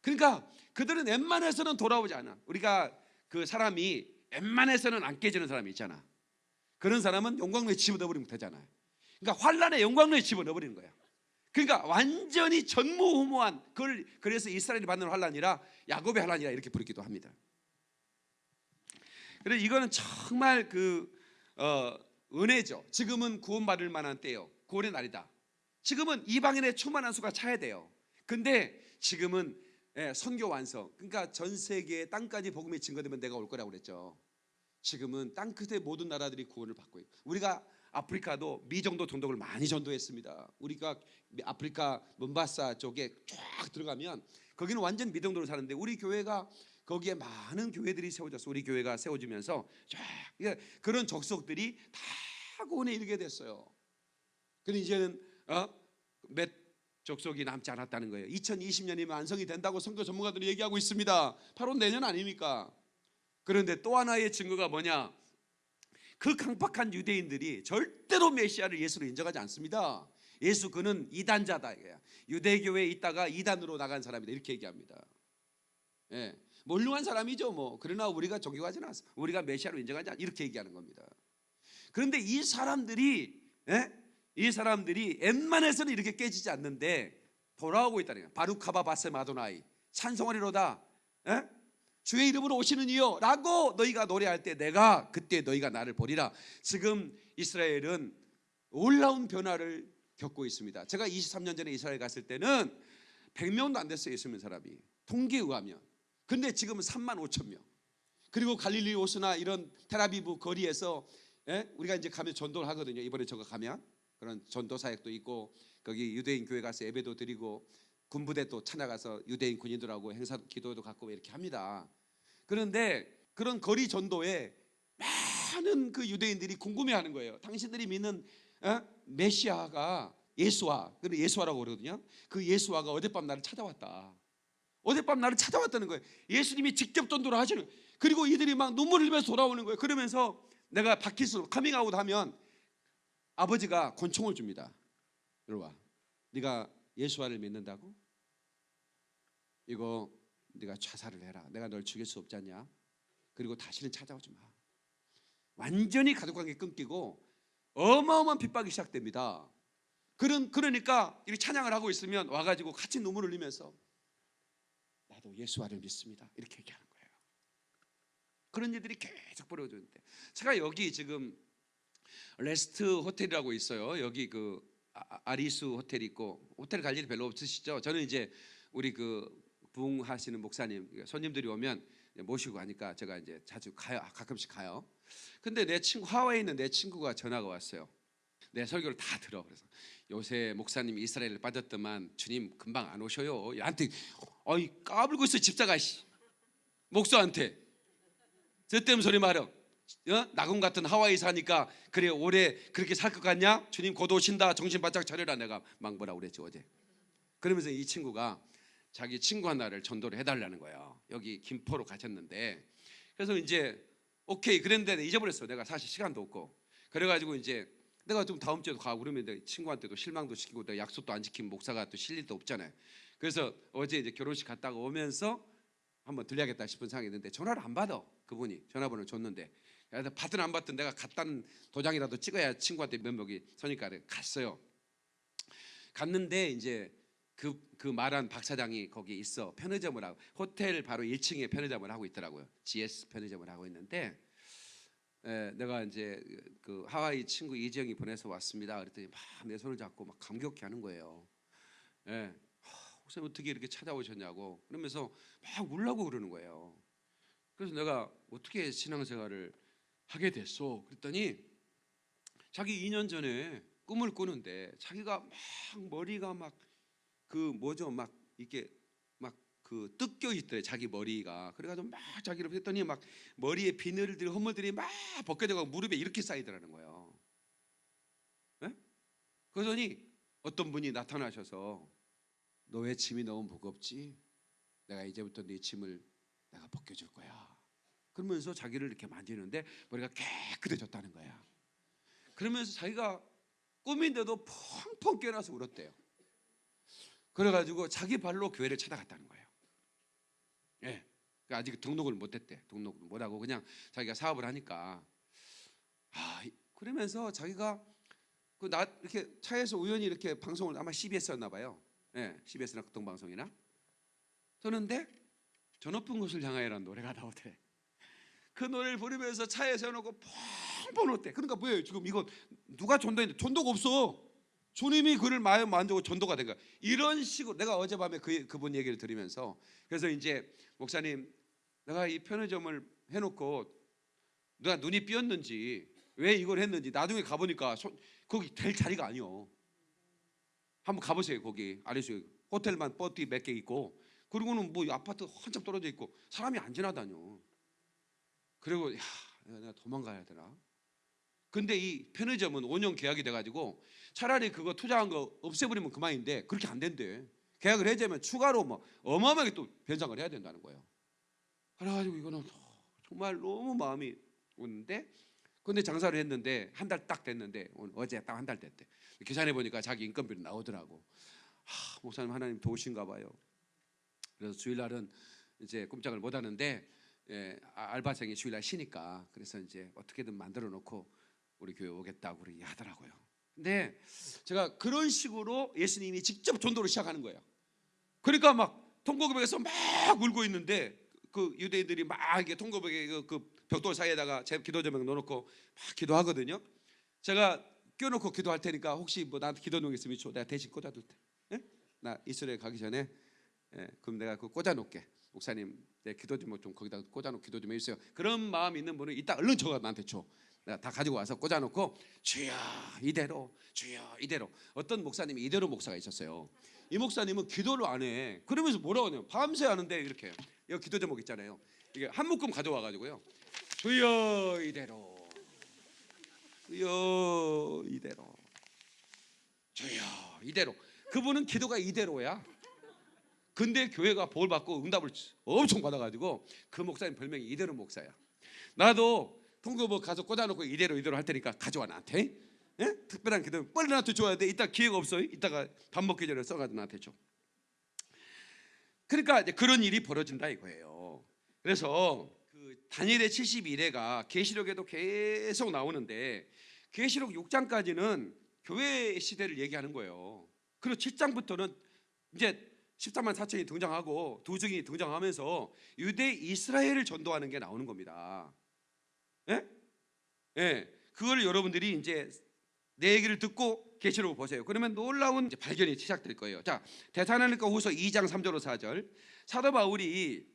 그러니까 그들은 웬만해서는 돌아오지 않아. 우리가 그 사람이 웬만해서는 안 깨지는 사람이 있잖아. 그런 사람은 영광로에 집어넣어버리면 되잖아요. 그러니까 환란에 영광로에 집어넣어버리는 거야. 그러니까 완전히 전무후무한 그걸 그래서 이스라엘이 받는 환란이라 야곱의 환란이라 이렇게 부르기도 합니다. 그래서 이거는 정말 그 어, 은혜죠. 지금은 구원받을 만한 때요. 구원의 날이다. 지금은 이방인의 충만한 수가 차야 돼요. 근데 지금은 예, 선교 완성. 그러니까 전 세계 땅까지 복음이 증거되면 내가 올 거라고 그랬죠. 지금은 땅 끝의 모든 나라들이 구원을 받고 있고 우리가 아프리카도 미정도 전독을 많이 전도했습니다. 우리가 아프리카 문바사 쪽에 쫙 들어가면 거기는 완전 미정도로 사는데 우리 교회가 거기에 많은 교회들이 세워졌어. 우리 교회가 세워지면서 쫙 그런 적석들이 다 구원에 이르게 됐어요. 근데 이제는 어? 몇 족속이 남지 않았다는 거예요. 2020년이면 완성이 된다고 선교 전문가들이 얘기하고 있습니다. 바로 내년 아닙니까? 그런데 또 하나의 증거가 뭐냐? 그 강팍한 유대인들이 절대로 메시아를 예수로 인정하지 않습니다. 예수 그는 이단자다 이거야. 유대교회에 있다가 이단으로 나간 사람이다 이렇게 얘기합니다. 예. 몰루한 사람이죠 뭐. 그러나 우리가 존경하지는 않습니다. 우리가 메시아로 인정하지 않 이렇게 얘기하는 겁니다. 그런데 이 사람들이 예? 이 사람들이 웬만해서는 이렇게 깨지지 않는데 돌아오고 있다는 거예요. 바루카바 바세 마도나이 찬송하리로다. 예? 주의 이름으로 오시는 이요 라고 너희가 노래할 때 내가 그때 너희가 나를 보리라. 지금 이스라엘은 놀라운 변화를 겪고 있습니다. 제가 23년 전에 이스라엘 갔을 때는 100명도 안 됐어요. 예수 믿는 사람이. 통계에 의하면. 근데 지금은 3만 5천 명. 그리고 갈릴리 오스나 이런 테라비브 거리에서 예? 우리가 이제 가면 전도를 하거든요. 이번에 저거 가면 그런 전도 사역도 있고 거기 유대인 교회 가서 예배도 드리고 군부대 또 찾아가서 유대인 군인들하고 행사 기도도 갖고 이렇게 합니다. 그런데 그런 거리 전도에 많은 그 유대인들이 궁금해하는 거예요. 당신들이 믿는 어? 메시아가 예수와 그래 예수와라고 그러거든요. 그 예수와가 어젯밤 나를 찾아왔다. 어젯밤 나를 찾아왔다는 거예요. 예수님이 직접 전도를 하시는. 그리고 이들이 막 눈물을 흘리면서 돌아오는 거예요. 그러면서 내가 바퀴스로 카밍아웃 하면 아버지가 권총을 줍니다. 이리 와. 네가 예수와를 믿는다고? 이거 네가 자살을 해라. 내가 널 죽일 수 없지 않냐? 그리고 다시는 찾아오지 마. 완전히 가족관계 끊기고 어마어마한 핍박이 시작됩니다. 그런 그러니까 이렇게 찬양을 하고 있으면 와가지고 같이 눈물을 흘리면서 나 나도 예수와를 믿습니다. 이렇게 얘기하는 거예요. 그런 일들이 계속 벌어지는데 제가 여기 지금 레스트 호텔이라고 있어요. 여기 그 아- 아리수 호텔 있고 호텔 갈 일이 별로 없으시죠? 저는 이제 우리 그 부흥하시는 목사님 손님들이 오면 모시고 가니까 제가 이제 자주 가요. 가끔씩 가요. 근데 내 친구 하와이에 있는 내 친구가 전화가 왔어요. 내 설교를 다 들어. 그래서 요새 목사님 이스라엘 빠졌더만 주님 금방 안 오셔요. 나한테 어이 까불고 있어 집사가 씨. 목사한테 저 때문에 소리 말어. 어? 나군 같은 하와이 사니까 그래 올해 그렇게 살 것 같냐? 주님 곧 오신다. 정신 바짝 차려라. 내가 망보라 그랬지 어제. 그러면서 이 친구가 자기 친구 하나를 전도를 해달라는 거예요. 여기 김포로 가셨는데 그래서 이제 오케이 그랬는데 잊어버렸어. 내가 사실 시간도 없고 그래가지고 이제 내가 좀 다음 주에도 가고 그러면 내 친구한테도 실망도 시키고 내가 약속도 안 지킨 목사가 또 실릴 도 없잖아요. 그래서 어제 이제 결혼식 갔다가 오면서 한번 들려야겠다 싶은 생각이 있는데 전화를 안 받아 그분이 전화번호를 줬는데 받든 안 받든 내가 갔다는 도장이라도 찍어야 친구한테 면목이 서니까 갔어요. 갔는데 이제 그, 그 말한 박 사장이 거기 있어 편의점을 하고 호텔 바로 1층에 편의점을 하고 있더라고요. GS 편의점을 하고 있는데 에, 내가 이제 그 하와이 친구 이지영이 보내서 왔습니다. 그랬더니 막 내 손을 잡고 막 감격해 하는 거예요. 예. 하, 혹시 어떻게 이렇게 찾아오셨냐고 그러면서 막 울라고 그러는 거예요. 그래서 내가 어떻게 신앙생활을 하게 됐어? 그랬더니 자기 2년 전에 꿈을 꾸는데 자기가 막 머리가 막 그 뭐죠 막 이렇게 막 그 뜯겨 있더래 자기 머리가 그래가지고 막 자기를 했더니 막 머리에 비늘들 허물들이 막 벗겨져가고 무릎에 이렇게 쌓이더라는 거예요. 예? 그러더니 어떤 분이 나타나셔서 너 왜 짐이 너무 무겁지? 내가 이제부터 네 짐을 내가 벗겨줄 거야. 그러면서 자기를 이렇게 만지는데 머리가 깨끗해졌다는 거야. 그러면서 자기가 꿈인데도 펑펑 깨어나서 울었대요. 그래가지고 자기 발로 교회를 찾아갔다는 거예요. 예. 그 아직 등록을 못했대. 등록을 못하고 그냥 자기가 사업을 하니까 아 이- 그러면서 자기가 그 나 이렇게 차에서 우연히 이렇게 방송을 아마 CBS였나 봐요. 예, CBS나 극동 방송이나 그러는데 저 높은 곳을 향하여라는 노래가 나오더래. 그 노래를 부르면서 차에 세워놓고 펑펑 울었대. 그러니까 뭐예요? 지금 이거 누가 전도했는데 전도가 없어. 주님이 그를 마음 만들고 전도가 된 거야. 이런 식으로 내가 어젯밤에 그 그분 얘기를 들으면서 그래서 이제 목사님 내가 이 편의점을 해놓고 누가 눈이 삐었는지 왜 이걸 했는지 나중에 가보니까 소- 거기 될 자리가 아니요. 한번 가보세요 거기 아래수 호텔만 버티 몇 개 있고 그리고는 뭐 아파트 한참 떨어져 있고 사람이 안 지나다녀. 그리고 야 내가 도망가야 되나? 근데 이 편의점은 5년 계약이 돼가지고 차라리 그거 투자한 거 없애버리면 그만인데 그렇게 안 된대. 계약을 해제면 추가로 뭐 어마어마하게 또 변상을 해야 된다는 거예요. 그래가지고 이거는 정말 너무 마음이 오는데 근데 장사를 했는데 한 달 딱 됐는데 오늘 어제 딱 한 달 됐대. 계산해 보니까 자기 인건비로 나오더라고. 하, 목사님 하나님 도우신가 봐요. 그래서 주일날은 이제 꼼짝을 못 하는데 예, 아, 알바생이 주일날 쉬니까 그래서 이제 어떻게든 만들어 놓고 우리 교회 오겠다고 그렇게 하더라고요. 근데 제가 그런 식으로 예수님이 직접 전도를 시작하는 거예요. 그러니까 막 통곡벽에서 막 울고 있는데 그 유대인들이 막 통곡벽에 그, 그 벽돌 사이에다가 제 기도 조명 넣어놓고 막 기도하거든요. 제가 껴놓고 기도할 테니까 혹시 뭐 나한테 기도 내용 있으면 줘. 내가 대신 꽂아둘 테. 예? 나 이스라엘 가기 전에 예, 그럼 내가 그 꽂아놓게. 목사님 내 기도 제목 좀 거기다 꽂아놓고 기도 좀 해주세요. 그런 마음 있는 분은 이따 얼른 저가 나한테 줘. 내가 다 가지고 와서 꽂아놓고 주여 이대로 주여 이대로 어떤 목사님이 이대로 목사가 있었어요. 이 목사님은 기도를 안 해. 그러면서 뭐라고 하냐면 밤새 하는데 이렇게 여기 기도 제목 있잖아요. 이게 한 묶음 가져와 가지고요. 주여 이대로 주여 이대로 주여 이대로 그분은 기도가 이대로야. 근데 교회가 볼 받고 응답을 엄청 받아가지고 그 목사님 별명이 이대로 목사야. 나도 통교부 가서 꽂아놓고 이대로 이대로 할 테니까 가져와 나한테. 예? 특별한 기도 빨리 나한테 줘야 돼. 이따 기회가 없어. 이따가 밥 먹기 전에 써가지고 나한테 줘. 그러니까 이제 그런 일이 벌어진다 이거예요. 그래서 그 다니엘의 72회가 계시록에도 계속 나오는데 계시록 6장까지는 교회 시대를 얘기하는 거예요. 그리고 7장부터는 이제 14만 4천이 등장하고 두 증이 등장하면서 유대 이스라엘을 전도하는 게 나오는 겁니다. 예? 예. 그걸 여러분들이 이제 내 얘기를 듣고 계시록 보세요. 그러면 놀라운 발견이 시작될 거예요. 자, 대사로니까 후서 2장 3절로 4절. 사도 바울이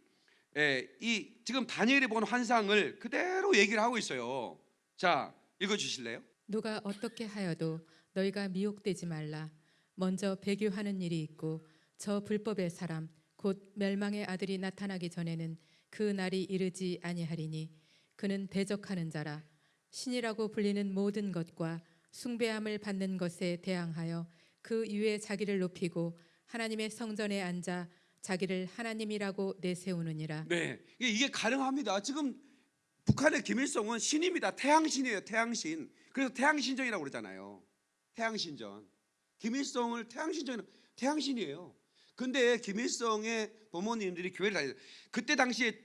예, 이 지금 다니엘이 본 환상을 그대로 얘기를 하고 있어요. 자, 읽어 주실래요? 누가 어떻게 하여도 너희가 미혹되지 말라. 먼저 배교하는 일이 있고 저 불법의 사람 곧 멸망의 아들이 나타나기 전에는 그 날이 이르지 아니하리니 그는 대적하는 자라 신이라고 불리는 모든 것과 숭배함을 받는 것에 대항하여 그 위에 자기를 높이고 하나님의 성전에 앉아 자기를 하나님이라고 내세우느니라. 네, 이게, 가능합니다. 지금 북한의 김일성은 신입니다. 태양신이에요. 태양신. 그래서 태양신전이라고 그러잖아요. 태양신전. 김일성을 태양신전 태양신이에요. 근데 김일성의 부모님들이 교회를 다녔어요. 그때 당시에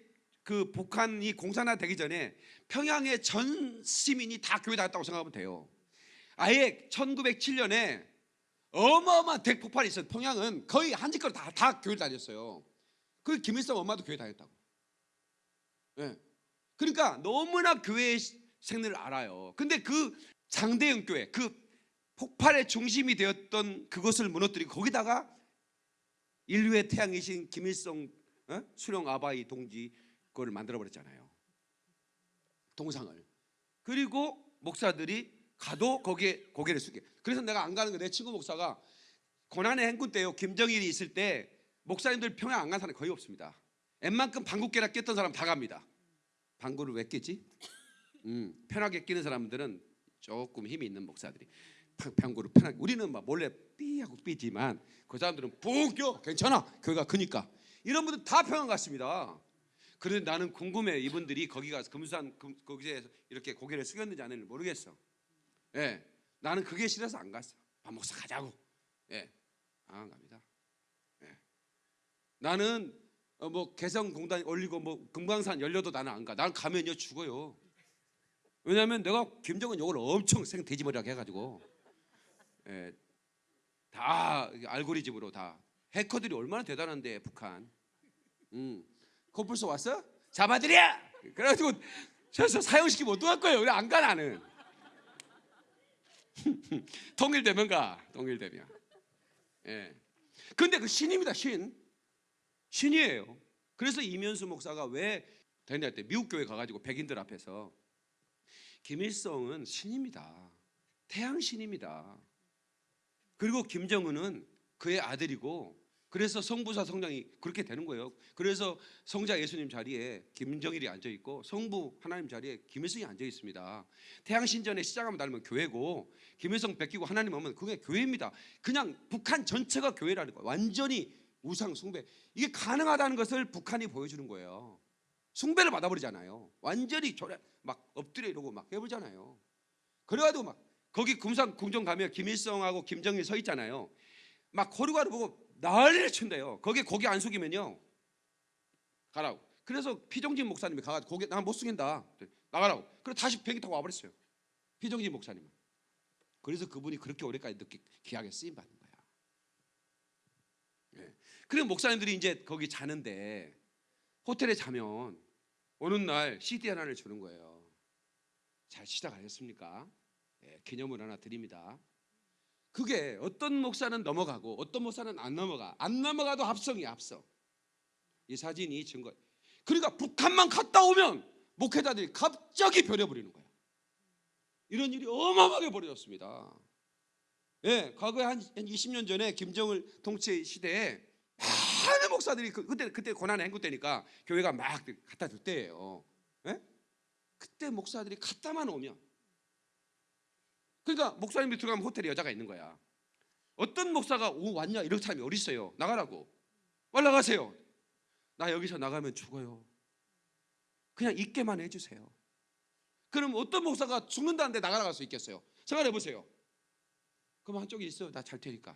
그 북한이 공산화 되기 전에 평양의 전 시민이 다 교회 다녔다고 생각하면 돼요. 아예 1907년에 어마어마한 대폭발이 있어요. 평양은 거의 한 집거리 다, 다 교회 다녔어요. 그 김일성 엄마도 교회 다녔다고. 예. 그러니까 너무나 교회의 생리를 알아요. 근데 그 장대영 교회, 그 폭발의 중심이 되었던 그것을 무너뜨리고 거기다가 인류의 태양이신 김일성 어? 수령 아바이 동지 그걸 만들어 버렸잖아요. 동상을. 그리고 목사들이 가도 거기에 고개를 숙여. 그래서 내가 안 가는 거 내 친구 목사가 고난의 행군 때요. 김정일이 있을 때 목사님들 평양 안 간 사람 거의 없습니다. 웬만큼 방구깨나 꼈던 사람 다 갑니다. 방구를 왜 뀌지? 음, 편하게 끼는 사람들은 조금 힘이 있는 목사들이 방- 방구를 편하게 우리는 막 몰래 삐 하고 삐지만 그 사람들은 푹 껴. 괜찮아. 교회가 크니까. 이런 분들 다 평양 갔습니다. 그런데 나는 궁금해. 이분들이 거기 가서 금수산 금, 거기에 이렇게 고개를 숙였는지 안 했는지 모르겠어. 예. 나는 그게 싫어서 안 갔어. 밥 목사 가자고. 예. 안 갑니다. 예. 나는 어, 뭐 개성공단 올리고 뭐 금강산 열려도 나는 안 가. 난 가면요 죽어요. 왜냐하면 내가 김정은 욕을 엄청 생 돼지머리하게 해가지고 예, 다 알고리즘으로 다 해커들이 얼마나 대단한데 북한. 음, 코뿔소 왔어? 잡아들여. 그래가지고 저서 사형시키면 어떡할 거예요? 그래 안가 나는. (laughs) 통일되면 가. 통일되면. 예. 근데 그 신입니다 신. 신이에요. 그래서 이면수 목사가 왜 대니할 때 미국 교회 가가지고 백인들 앞에서 김일성은 신입니다. 태양 신입니다. 그리고 김정은은 그의 아들이고 그래서 성부사 성장이 그렇게 되는 거예요. 그래서 성자 예수님 자리에 김정일이 앉아 있고 성부 하나님 자리에 김일성이 앉아 있습니다. 태양 신전에 시작하면 닮으면 교회고 김일성 베끼고 하나님 오면 그게 교회입니다. 그냥 북한 전체가 교회라는 거예요. 완전히 우상 숭배 이게 가능하다는 것을 북한이 보여주는 거예요. 숭배를 받아버리잖아요. 완전히 저래 막 엎드려 이러고 막 해보잖아요. 그래가지고 막 거기 금산 궁정 가면 김일성하고 김정일 서 있잖아요. 막 거루가루 보고 난리를 친대요. 거기 고개 안 숙이면요 가라고. 그래서 피정진 목사님이 가가지고 고개 나 못 숙인다. 나가라고. 그래 다시 비행기 타고 와버렸어요. 피정진 목사님은. 그래서 그분이 그렇게 오래까지 늦게 귀하게 쓰임 받는 거야. 예. 그리고 목사님들이 이제 거기 자는데 호텔에 자면 어느 날 CD 하나를 주는 거예요. 잘 시작하셨습니까? 예, 기념을 하나 드립니다. 그게 어떤 목사는 넘어가고 어떤 목사는 안 넘어가. 안 넘어가도 합성이야 합성. 이 사진이 증거. 그러니까 북한만 갔다 오면 목회자들이 갑자기 변해버리는 거야. 이런 일이 어마어마하게 벌어졌습니다. 예, 과거에 한, 한 20년 전에 김정을 통치 시대에 많은 목사들이 그, 그때 그때 고난의 행군 때니까 교회가 막 갖다 줄 때예요. 예? 그때 목사들이 갔다만 오면 그러니까 목사님이 들어가면 호텔에 여자가 있는 거야. 어떤 목사가 오 왔냐 이런 사람이 어디 있어요? 나가라고. 빨리 나가세요. 나 여기서 나가면 죽어요. 그냥 있게만 해주세요. 그럼 어떤 목사가 죽는다는데 나가라갈 수 있겠어요? 생각해 보세요. 그럼 한쪽에 있어. 나잘 테니까.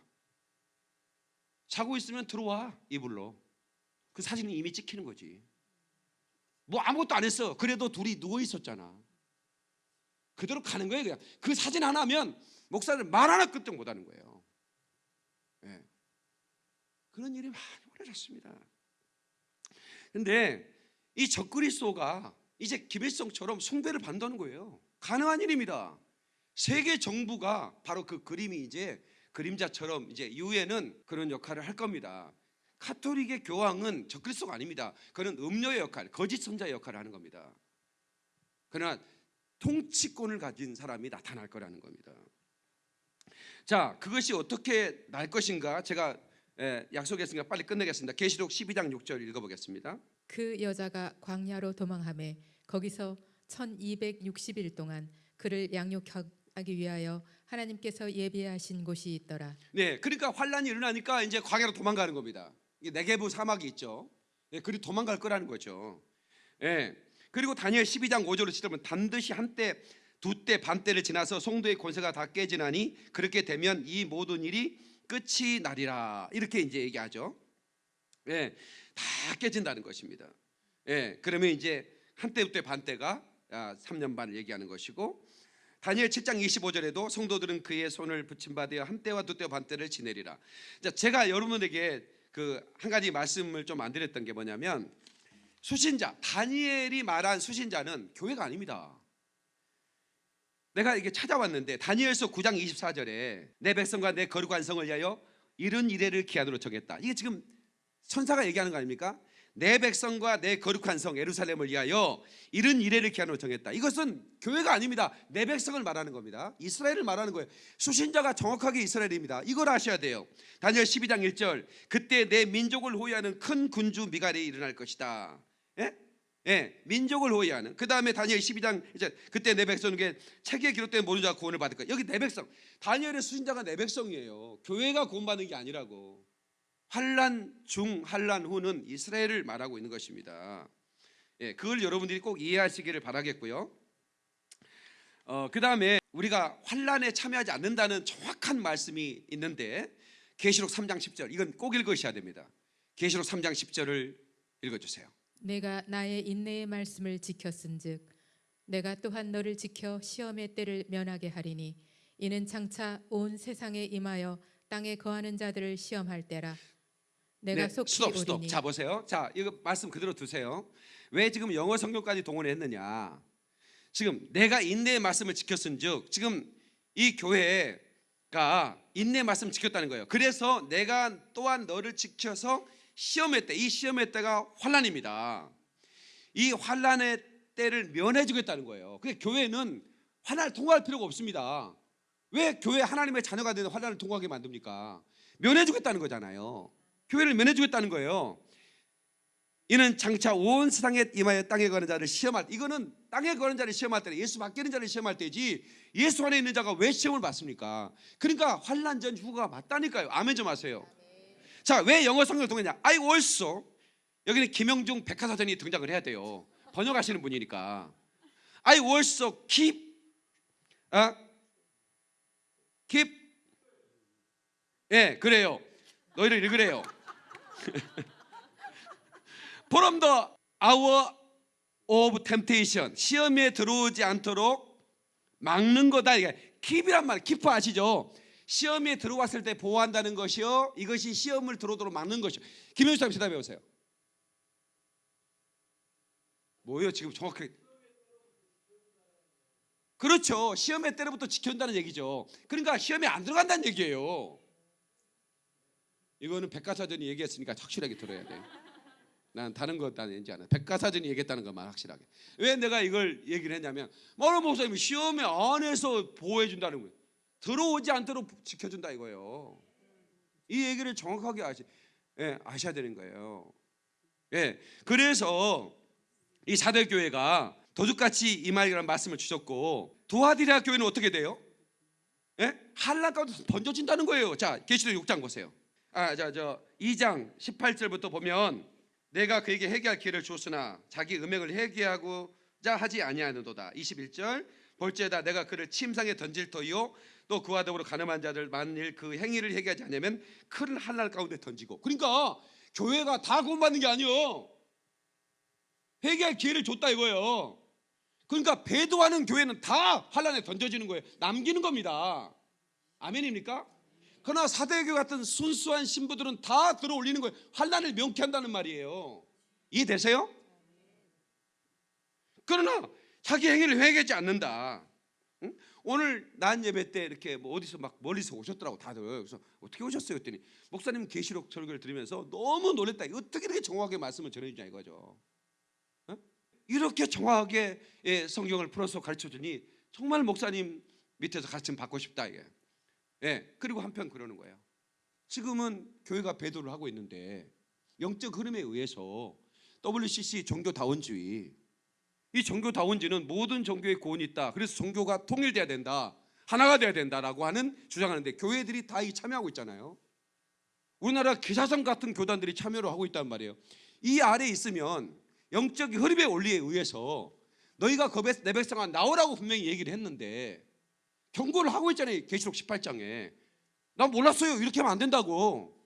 자고 있으면 들어와 이불로. 그 사진이 이미 찍히는 거지. 뭐 아무것도 안 했어. 그래도 둘이 누워 있었잖아. 그대로 가는 거예요 그냥. 그 사진 하나면 목사들 말 하나 끄떡 못 하는 거예요. 예. 그 그런 일이 많이 벌어졌습니다. 근데 이 적그리스도가 이제 김일성처럼 숭배를 받는 거예요. 가능한 일입니다. 세계 정부가 바로 그 그림이 이제 그림자처럼 이제 이후에는 그런 역할을 할 겁니다. 카톨릭의 교황은 적그리스도가 아닙니다. 그는 음료의 역할, 거짓 선자의 역할을 하는 겁니다. 그러나 통치권을 가진 사람이 나타날 거라는 겁니다. 자, 그것이 어떻게 날 것인가? 제가 예, 약속했으니까 빨리 끝내겠습니다. 계시록 12장 6절 읽어보겠습니다. 그 여자가 광야로 도망하매 거기서 1260일 동안 그를 양육하기 위하여 하나님께서 예비하신 곳이 있더라. 네, 그러니까 환란이 일어나니까 이제 광야로 도망가는 겁니다. 네게부 사막이 있죠. 예, 그리 도망갈 거라는 거죠. 예. 그리고 다니엘 12장 5절을 치면 반드시 한때 두 때 반때를 지나서 송도의 권세가 다 깨지나니 그렇게 되면 이 모든 일이 끝이 나리라 이렇게 이제 얘기하죠. 예, 다 깨진다는 것입니다. 예, 그러면 이제 한때 두때 반때가 아, 3년 반을 얘기하는 것이고 다니엘 7장 25절에도 성도들은 그의 손을 붙임받아 한때와 두때와 반때를 지내리라. 자, 제가 여러분에게 그 한 가지 말씀을 좀 안 드렸던 게 뭐냐면 수신자 다니엘이 말한 수신자는 교회가 아닙니다. 내가 이게 찾아왔는데 다니엘서 9장 24절에 내 백성과 내 거룩한 성을 위하여 이른 이래를 기한으로 정했다. 이게 지금 천사가 얘기하는 거 아닙니까? 내 백성과 내 거룩한 성 예루살렘을 위하여 이른 이래를 기한으로 정했다. 이것은 교회가 아닙니다. 내 백성을 말하는 겁니다. 이스라엘을 말하는 거예요. 수신자가 정확하게 이스라엘입니다. 이걸 아셔야 돼요. 다니엘 12장 1절 그때 내 민족을 호위하는 큰 군주 미갈이 일어날 것이다. 예? 예, 민족을 호위하는. 그 다음에 다니엘 12장 이제 그때 내 백성에게 책에 기록된 모든 자가 구원을 받을 거야. 여기 내 백성. 다니엘의 수신자가 내 백성이에요. 교회가 구원받는 게 아니라고. 환란 중 환란 후는 이스라엘을 말하고 있는 것입니다. 예, 그걸 여러분들이 꼭 이해하시기를 바라겠고요. 어, 그 다음에 우리가 환란에 참여하지 않는다는 정확한 말씀이 있는데 계시록 3장 10절 이건 꼭 읽으셔야 됩니다. 계시록 3장 10절을 읽어주세요. 내가 나의 인내의 말씀을 지켰은즉 내가 또한 너를 지켜 시험의 때를 면하게 하리니 이는 장차 온 세상에 임하여 땅에 거하는 자들을 시험할 때라 내가 속히 네, 스톱 스톱. 오리니 자 보세요. 자 이거 말씀 그대로 두세요. 왜 지금 영어 성경까지 동원을 했느냐? 지금 내가 인내의 말씀을 지켰은즉 지금 이 교회가 인내 말씀 을 지켰다는 거예요. 그래서 내가 또한 너를 지켜서 시험의 때, 이 시험의 때가 환란입니다. 이 환란의 때를 면해주겠다는 거예요. 그 교회는 환란을 통과할 필요가 없습니다. 왜 교회 하나님의 자녀가 되는 환란을 통과하게 만듭니까? 면해주겠다는 거잖아요. 교회를 면해주겠다는 거예요. 이는 장차 온 세상에 임하여 땅에 거는 자를 시험할 때 이거는 땅에 거는 자를 시험할 때 예수 밖에 있는 자를 시험할 때지 예수 안에 있는 자가 왜 시험을 받습니까? 그러니까 환란 전 후가 맞다니까요. 아멘 좀 하세요. 자, 왜 영어 성경을 통했냐? I also 여기는 김영중 백화사전이 등장을 해야 돼요. 번역하시는 분이니까. I also keep 아 keep 예, 그래요. 너희를 읽으래요. (laughs) from the hour of temptation 시험에 들어오지 않도록 막는 거다 이게 keep이란 말 keep 아시죠? 시험에 들어왔을 때 보호한다는 것이요 이것이 시험을 들어오도록 막는 것이요 김현수 사람 대답해 보세요 뭐예요 지금 정확하게 그렇죠 시험의 때로부터 지켜준다는 얘기죠 그러니까 시험에 안 들어간다는 얘기예요 이거는 백과사전이 얘기했으니까 확실하게 들어야 돼. 난 다른 거 따는지 않아. 백과사전이 얘기했다는 것만 확실하게. 왜 내가 이걸 얘기를 했냐면 마로 목사님이 시험에 안에서 보호해 준다는 거예요. 들어오지 않도록 지켜준다 이거예요. 이 얘기를 정확하게 아시, 예, 아셔야 되는 거예요. 예, 그래서 이 사대 교회가 도둑같이 임하리라는 말씀을 주셨고 도하디라 교회는 어떻게 돼요? 예? 한란 가운데 번져진다는 거예요. 자, 계시록 6장 보세요. 아, 자, 저 2장 18절부터 보면 내가 그에게 회개할 기회를 주었으나 자기 음행을 회개하고자 하지 아니하는도다. 21절 볼지에다 내가 그를 침상에 던질 터이요 또 그와 더불어 가늠한 자들 만일 그 행위를 회개하지 않으면 큰 한날 가운데 던지고 그러니까 교회가 다 구원받는 게 아니요 회개할 기회를 줬다 이거예요. 그러니까 배도하는 교회는 다 환란에 던져지는 거예요. 남기는 겁니다. 아멘입니까? 그러나 사대교 같은 순수한 신부들은 다 들어올리는 거예요. 환란을 명쾌한다는 말이에요. 이해되세요? 그러나 자기 행위를 회개하지 않는다. 응? 오늘 난 예배 때 이렇게 뭐 어디서 막 멀리서 오셨더라고 다들. 그래서 어떻게 오셨어요? 했더니 목사님 계시록 설교를 들으면서 너무 놀랬다. 어떻게 이렇게 정확하게 말씀을 전해주냐 이거죠. 어? 이렇게 정확하게 예, 성경을 풀어서 가르쳐주니 정말 목사님 밑에서 가르침 받고 싶다 이게. 예, 그리고 한편 그러는 거예요. 지금은 교회가 배도를 하고 있는데 영적 흐름에 의해서 WCC 종교다원주의 이 종교다원주의는 모든 종교의 고원이 있다. 그래서 종교가 통일돼야 된다. 하나가 돼야 된다라고 하는 주장하는데 교회들이 다 이 참여하고 있잖아요. 우리나라 기사성 같은 교단들이 참여를 하고 있단 말이에요. 이 아래 에 있으면 영적 흐름의 원리에 의해서 너희가 겁에 내 백성아 나오라고 분명히 얘기를 했는데 경고를 하고 있잖아요. 계시록 18장에. 난 몰랐어요. 이렇게 하면 안 된다고.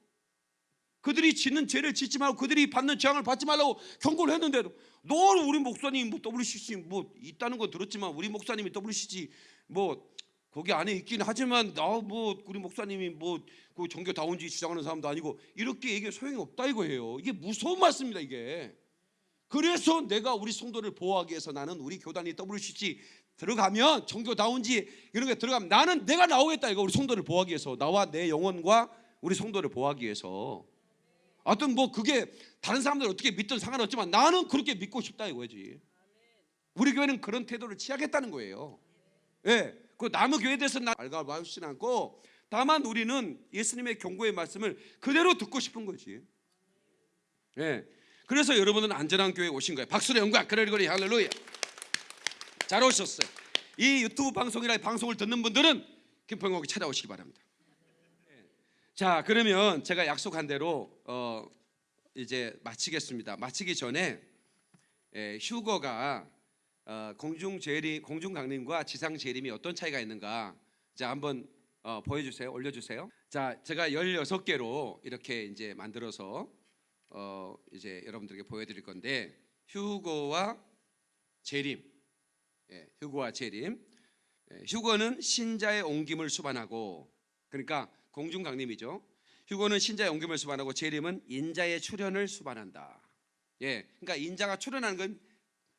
그들이 짓는 죄를 짓지 말고 그들이 받는 재앙을 받지 말라고 경고를 했는데도 너 우리 목사님 뭐 WCC 뭐 있다는 건 들었지만 우리 목사님이 WCC 뭐 거기 안에 있긴 하지만 나 뭐 우리 목사님이 뭐 그 종교 다운주의 주장하는 사람도 아니고 이렇게 얘기 소용이 없다 이거예요. 이게 무서운 말씀입니다 이게. 그래서 내가 우리 성도를 보호하기 위해서 나는 우리 교단이 WCC 들어가면 종교다운지 이런 게 들어가면 나는 내가 나오겠다 이거 우리 성도를 보호하기 위해서 나와 내 영혼과 우리 성도를 보호하기 위해서 하여튼 뭐 그게 다른 사람들 어떻게 믿든 상관없지만 나는 그렇게 믿고 싶다 이거지. 우리 교회는 그런 태도를 취하겠다는 거예요. 예, 그 남의 교회에 대해서 나 알가봐주진 않고 다만 우리는 예수님의 경고의 말씀을 그대로 듣고 싶은 거지. 예, 그래서 여러분은 안전한 교회에 오신 거예요. 박수로 영광 그러리거리 할렐루야. 잘 오셨어요. 이 유튜브 방송이나 방송을 듣는 분들은 김평옥이 찾아오시기 바랍니다. 자, 그러면 제가 약속한 대로 어, 이제 마치겠습니다. 마치기 전에 에, 휴거가 어, 공중 재림, 공중 강림과 지상 재림이 어떤 차이가 있는가? 자, 한번 어, 보여주세요. 올려주세요. 자, 제가 16개로 이렇게 이제 만들어서 어, 이제 여러분들에게 보여드릴 건데 휴거와 재림 예, 휴거와 재림. 예, 휴거는 신자의 옮김을 수반하고 그러니까 공중 강림이죠. 휴거는 신자의 옮김을 수반하고 재림은 인자의 출현을 수반한다. 예, 그러니까 인자가 출현하는 건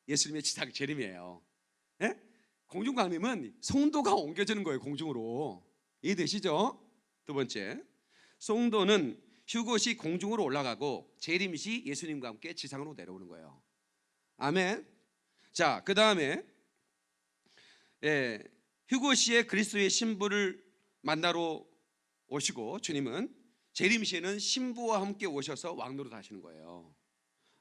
예수님의 지상 재림이에요. 예? 공중 강림은 성도가 옮겨지는 거예요 공중으로 이해되시죠? 두 번째, 성도는 휴것이 공중으로 올라가고 재림시 예수님과 함께 지상으로 내려오는 거예요. 아멘. 자, 그 다음에 예, 시에 그리스도의 신부를 만나러 오시고 주님은 재림 시에는 신부와 함께 오셔서 왕노릇 하시는 거예요.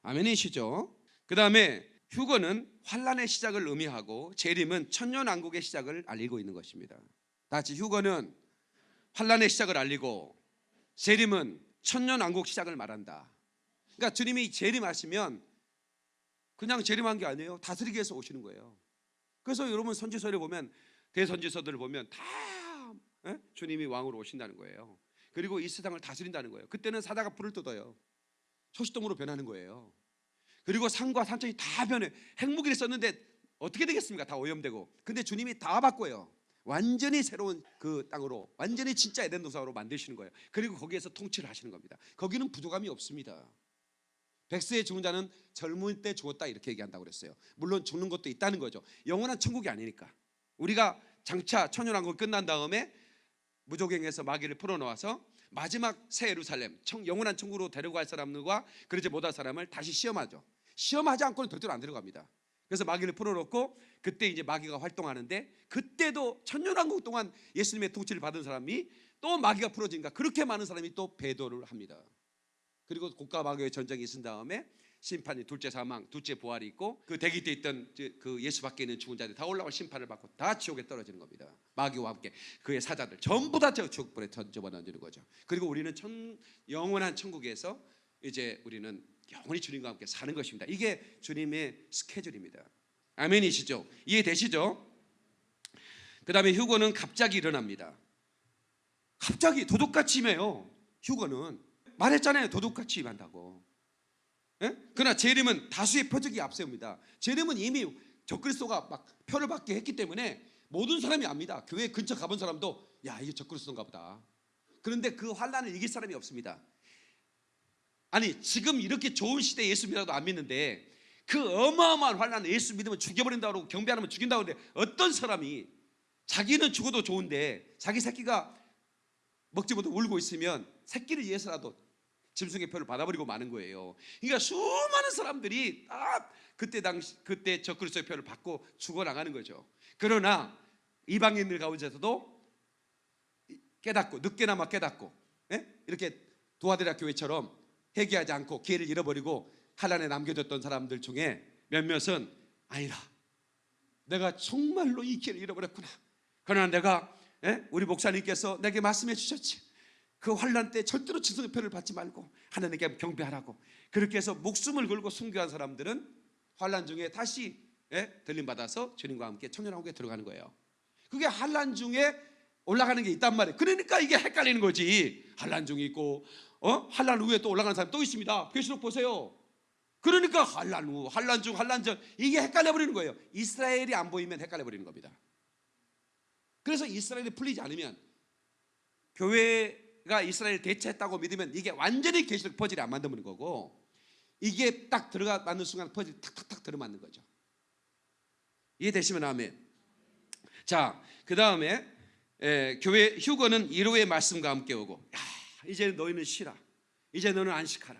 아멘이시죠? 그 다음에 휴거는 환란의 시작을 의미하고 재림은 천년왕국의 시작을 알리고 있는 것입니다. 다 같이 휴거는 환란의 시작을 알리고 재림은 천년왕국 시작을 말한다. 그러니까 주님이 재림하시면 그냥 재림한 게 아니에요. 다스리기 위해서 오시는 거예요. 그래서 여러분 선지서를 보면 대선지서들을 보면 다 예? 주님이 왕으로 오신다는 거예요. 그리고 이 세상을 다스린다는 거예요. 그때는 사다가 불을 뜯어요. 소시동으로 변하는 거예요. 그리고 산과 산천이 다 변해. 핵무기를 썼는데 어떻게 되겠습니까? 다 오염되고. 근데 주님이 다 바꿔요. 완전히 새로운 그 땅으로 완전히 진짜 에덴 동산으로 만드시는 거예요. 그리고 거기에서 통치를 하시는 겁니다. 거기는 부족함이 없습니다. 백세의 죽은 자는 젊을 때 죽었다 이렇게 얘기한다고 그랬어요. 물론 죽는 것도 있다는 거죠. 영원한 천국이 아니니까. 우리가 장차 천연왕국 끝난 다음에 무조갱에서 마귀를 풀어놓아서 마지막 새 예루살렘 청, 영원한 천국으로 데려갈 사람들과 그러지 못할 사람을 다시 시험하죠. 시험하지 않고는 절대로 안 들어갑니다. 그래서 마귀를 풀어놓고 그때 이제 마귀가 활동하는데 그때도 천년왕국 동안 예수님의 통치를 받은 사람이 또 마귀가 풀어진가 그렇게 많은 사람이 또 배도를 합니다. 그리고 국가 마귀의 전쟁이 있은 다음에 심판이 둘째 사망, 둘째 부활이 있고 그 대기 때 있던 그 예수 밖에 있는 죽은 자들 다 올라와 심판을 받고 다 지옥에 떨어지는 겁니다. 마귀와 함께 그의 사자들 전부 다 지옥불에 던져버리는 거죠. 그리고 우리는 천, 영원한 천국에서 이제 우리는 영원히 주님과 함께 사는 것입니다. 이게 주님의 스케줄입니다. 아멘이시죠? 이해되시죠? 그 다음에 휴거는 갑자기 일어납니다. 갑자기 도둑같이 임해요. 휴거는 말했잖아요. 도둑같이 임한다고. 예? 그러나 재림은 다수의 표적이 앞세웁니다. 재림은 이미 적그리스도가 막 표를 받게 했기 때문에 모든 사람이 압니다. 교회 근처 가본 사람도 야 이게 적그리스도인가 보다. 그런데 그 환란을 이길 사람이 없습니다. 아니 지금 이렇게 좋은 시대에 예수 믿어도 안 믿는데 그 어마어마한 환란을 예수 믿으면 죽여버린다고 그러고 경배 안 하면 죽인다고 하는데 어떤 사람이 자기는 죽어도 좋은데 자기 새끼가 먹지 못하고 울고 있으면 새끼를 위해서라도 짐승의 표를 받아버리고 마는 거예요. 그러니까 수많은 사람들이 다 그때 당시 그때 저 그리스도의 표를 받고 죽어 나가는 거죠. 그러나 이방인들 가운데서도 깨닫고 늦게나마 깨닫고 예? 이렇게 도하데라 교회처럼 회개하지 않고 기회를 잃어버리고 한란에 남겨졌던 사람들 중에 몇몇은 아니라 내가 정말로 이 기회를 잃어버렸구나. 그러나 내가 예? 우리 목사님께서 내게 말씀해 주셨지. 그 환란 때 절대로 지성의 표를 받지 말고 하나님께 경배하라고 그렇게 해서 목숨을 걸고 순교한 사람들은 환란 중에 다시 예? 들림 받아서 주님과 함께 청년왕국에 들어가는 거예요. 그게 환란 중에 올라가는 게 있단 말이에요. 그러니까 이게 헷갈리는 거지. 환란 중에 있고 어? 환란 후에 또 올라가는 사람이 또 있습니다. 계시록 보세요. 그러니까 환란 후, 환란 중, 환란 전 이게 헷갈려 버리는 거예요. 이스라엘이 안 보이면 헷갈려 버리는 겁니다. 그래서 이스라엘이 풀리지 않으면 교회 가 이스라엘 대체했다고 믿으면 이게 완전히 계시록 퍼즐이 안 만드는 거고 이게 딱 들어가 맞는 순간 퍼즐이 탁탁탁 들어맞는 거죠. 이해되시면 아멘. 자, 그 다음에 교회 휴거는 1호의 말씀과 함께 오고 야, 이제 너희는 쉬라. 이제 너는 안식하라.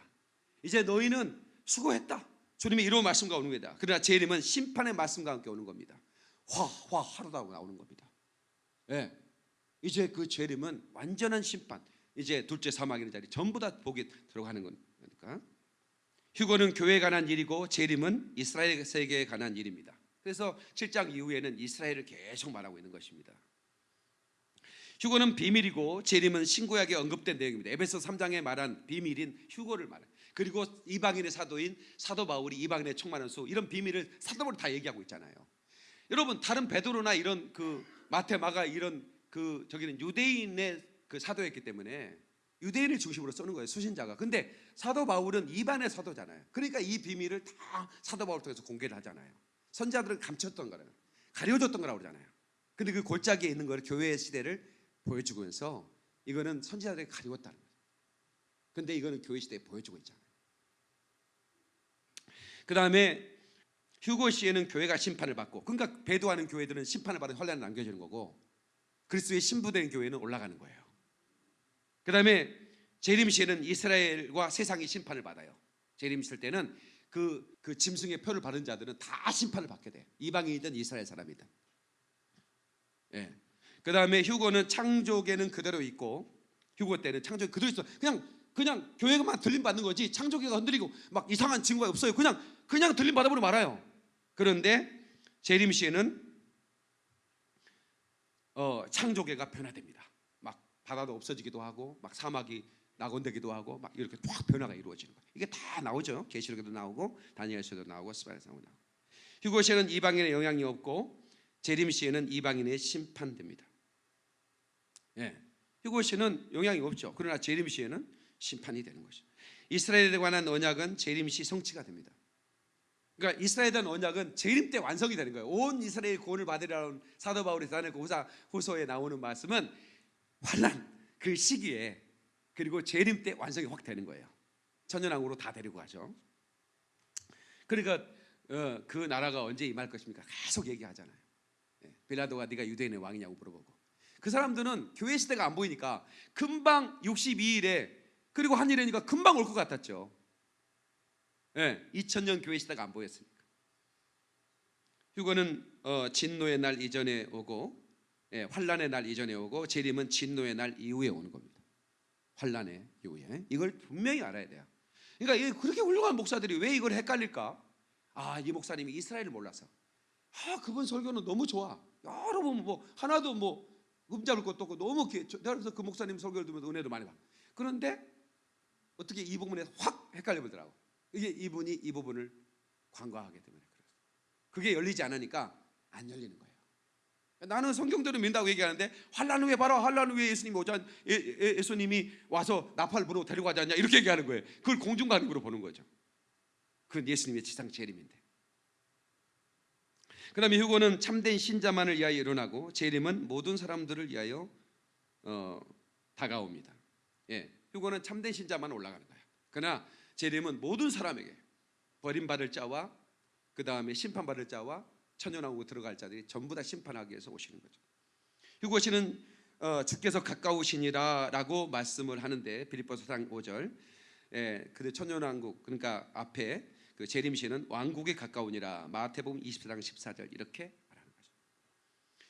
이제 너희는 수고했다. 주님의 1호 말씀과 오는 거다. 그러나 재림은 심판의 말씀과 함께 오는 겁니다. 화, 화, 하루다고 나오는 겁니다. 예. 이제 그 재림은 완전한 심판. 이제 둘째 사막이라는 자리 전부 다 보게 들어가는 거니까. 휴거는 교회에 관한 일이고 재림은 이스라엘 세계에 관한 일입니다. 그래서 7장 이후에는 이스라엘을 계속 말하고 있는 것입니다. 휴거는 비밀이고 재림은 신구약에 언급된 내용입니다. 에베소 3장에 말한 비밀인 휴거를 말해요. 그리고 이방인의 사도인 사도 바울이 이방인의 총만한 수 이런 비밀을 사도 바울이 다 얘기하고 있잖아요. 여러분 다른 베드로나 이런 그 마테마가 이런 그 저기는 유대인의 그 사도였기 때문에 유대인을 중심으로 쓰는 거예요 수신자가. 근데 사도 바울은 이반의 사도잖아요. 그러니까 이 비밀을 다 사도 바울 통해서 공개를 하잖아요. 선자들은 감췄던 거예요. 가려줬던 거라고 그러잖아요. 근데 그 골짜기에 있는 거를 교회의 시대를 보여주면서 이거는 선지자들이 가리웠다는 거예요. 근데 이거는 교회 시대에 보여주고 있잖아요. 그 다음에 휴고 시에는 교회가 심판을 받고 그러니까 배도하는 교회들은 심판을 받은 혼란을 남겨주는 거고 그리스도의 신부된 교회는 올라가는 거예요. 그 다음에 재림 시에는 이스라엘과 세상이 심판을 받아요. 재림 있을 때는 그, 그 짐승의 표를 받은 자들은 다 심판을 받게 돼요. 이방인이든 이스라엘 사람이든. 예. 그 다음에 휴고는 창조계는 그대로 있고 휴고 때는 창조계 그대로 있어. 그냥 그냥 교회가만 들림 받는 거지 창조계가 흔들리고 막 이상한 증거가 없어요. 그냥 그냥 들림 받아버리고 말아요. 그런데 재림 시에는 어, 창조계가 변화됩니다. 막 바다도 없어지기도 하고 막 사막이 낙원되기도 하고 막 이렇게 확 변화가 이루어지는 거예요. 이게 다 나오죠. 계시록에도 나오고 다니엘서도 나오고 스바에서 나오고. 휴고 시에는 이방인의 영향이 없고 재림 시에는 이방인의 심판됩니다. 예. 휴고 시는 영향이 없죠. 그러나 재림 시에는 심판이 되는 것이죠. 이스라엘에 관한 언약은 재림 시 성취가 됩니다. 그러니까 이스라엘에 대한 언약은 재림 때 완성이 되는 거예요. 온 이스라엘 구원을 받으라는 사도 바울이 그 후사 후서에 나오는 말씀은 환란 그 시기에 그리고 재림 때 완성이 확 되는 거예요. 천년왕으로 다 데리고 가죠. 그러니까 어, 그 나라가 언제 임할 것입니까? 계속 얘기하잖아요. 예, 빌라도가 네가 유대인의 왕이냐고 물어보고 그 사람들은 교회 시대가 안 보이니까 금방 62일에 그리고 한일이니까 금방 올 것 같았죠. 예, 2000년 교회 시대가 안 보였으니까. 휴거는 어, 진노의 날 이전에 오고 예, 환란의 날 이전에 오고 재림은 진노의 날 이후에 오는 겁니다. 환란의 이후에 이걸 분명히 알아야 돼요. 그러니까 그렇게 훌륭한 목사들이 왜 이걸 헷갈릴까? 아, 이 목사님이 이스라엘을 몰라서. 아, 그분 설교는 너무 좋아. 여러 번 뭐 하나도 뭐 음잡을 것도 없고 너무 기, 그래서 그 목사님 설교를 들으면서 은혜도 많이 받. 그런데 어떻게 이 부분에 확 헷갈려 보더라고. 이게 이분이 이 부분을 관과하게 때문에 그래서 그게 열리지 않으니까 안 열리는 거예요. 나는 성경대로 믿는다고 얘기하는데 환란 후에 봐라 환란 후에 예수님이 오자 예, 예, 예수님이 와서 나팔 불어 데리고 가지 않냐 이렇게 얘기하는 거예요. 그걸 공중관입으로 보는 거죠. 그건 예수님의 지상 재림인데. 그 다음에 휴고는 참된 신자만을 위하여 일어나고 재림은 모든 사람들을 위하여 어, 다가옵니다. 예, 휴거는 참된 신자만 올라가는 거예요. 그러나 재림은 모든 사람에게 버림받을 자와 그 다음에 심판받을 자와 천연왕국 들어갈 자들이 전부 다 심판하기 위해서 오시는 거죠. 휴거시는 어, 주께서 가까우시니라 라고 말씀을 하는데 빌립보서 4장 5절. 예, 근데 천연왕국 그러니까 앞에 그 재림시는 왕국에 가까우니라 마태복음 24장 14절 이렇게 말하는 거죠.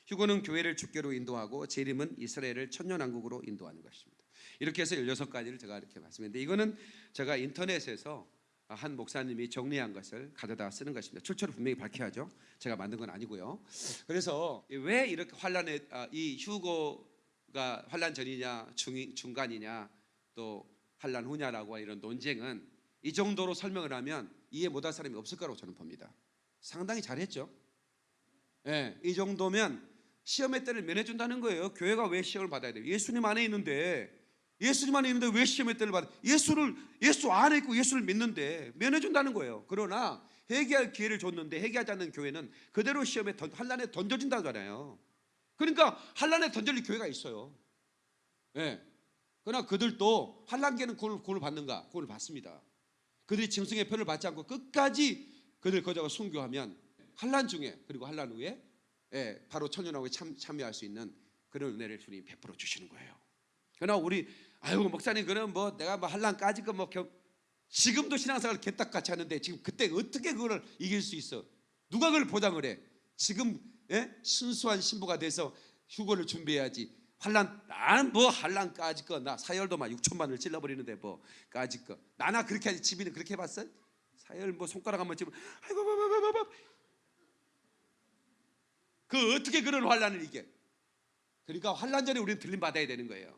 휴거는 교회를 주께로 인도하고 재림은 이스라엘을 천년왕국으로 인도하는 것입니다. 이렇게 해서 16가지를 제가 이렇게 말씀했는데 이거는 제가 인터넷에서 한 목사님이 정리한 것을 가져다 쓰는 것입니다. 출처를 분명히 밝혀야죠. 제가 만든 건 아니고요. 그래서 왜 이렇게 환란에 아, 이 휴거가 환란 전이냐 중, 중간이냐 또 환란 후냐라고 이런 논쟁은 이 정도로 설명을 하면 이해 못할 사람이 없을 거라고 저는 봅니다. 상당히 잘했죠. 예, 이 정도면 시험의 때를 면해준다는 거예요. 교회가 왜 시험을 받아야 돼요? 예수님 안에 있는데 예수님 안에 있는데 왜 시험의 때를 받아? 예수를 예수 안에 있고 예수를 믿는데 면해 준다는 거예요. 그러나 회개할 기회를 줬는데 회개하지 않는 교회는 그대로 시험에 던, 한란에 던져진다잖아요. 그러니까 한란에 던질 교회가 있어요. 예. 그러나 그들도 환란기에는 구원을, 구원을 받는가? 구원을 받습니다. 그들이 짐승의 표를 받지 않고 끝까지 그들 거저가 순교하면 환란 중에 그리고 환란 후에 예, 바로 천년왕국에 참, 참여할 수 있는 그런 은혜를 주님 베풀어 주시는 거예요. 그러나 우리 아유 목사님 그럼 뭐 내가 뭐 한란까지 거뭐 지금도 신앙생활 개딱같이 하는데 지금 그때 어떻게 그걸 이길 수 있어? 누가 그걸 보장을 해? 지금 예? 순수한 신부가 돼서 휴거를 준비해야지. 환란 나는 뭐 환란까지 거나 사열도만 6천만을 찔러버리는데 뭐까지 거 나나 그렇게 하지 집이는 그렇게 해봤어? 사열 뭐 손가락 한번 집으면 아이고 바바바바바 그 어떻게 그런 환란을 이겨? 그러니까 환란 전에 우리는 들림 받아야 되는 거예요.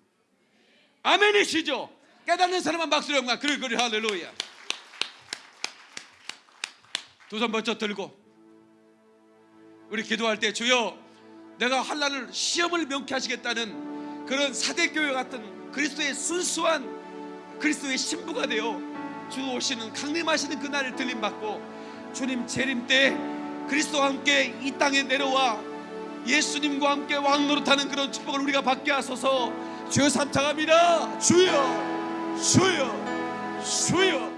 아멘이시죠? 깨닫는 사람만 박수로 영광. 그래 그래 할렐루야. 두 손 번쩍 들고 우리 기도할 때 주여 내가 환란을 시험을 명케 하시겠다는 그런 사대교회 같은 그리스도의 순수한 그리스도의 신부가 되어 주 오시는 강림하시는 그날을 들림 받고 주님 재림 때 그리스도와 함께 이 땅에 내려와 예수님과 함께 왕 노릇하는 그런 축복을 우리가 받게 하소서 주여 삼창합니다. 주여 주여 주여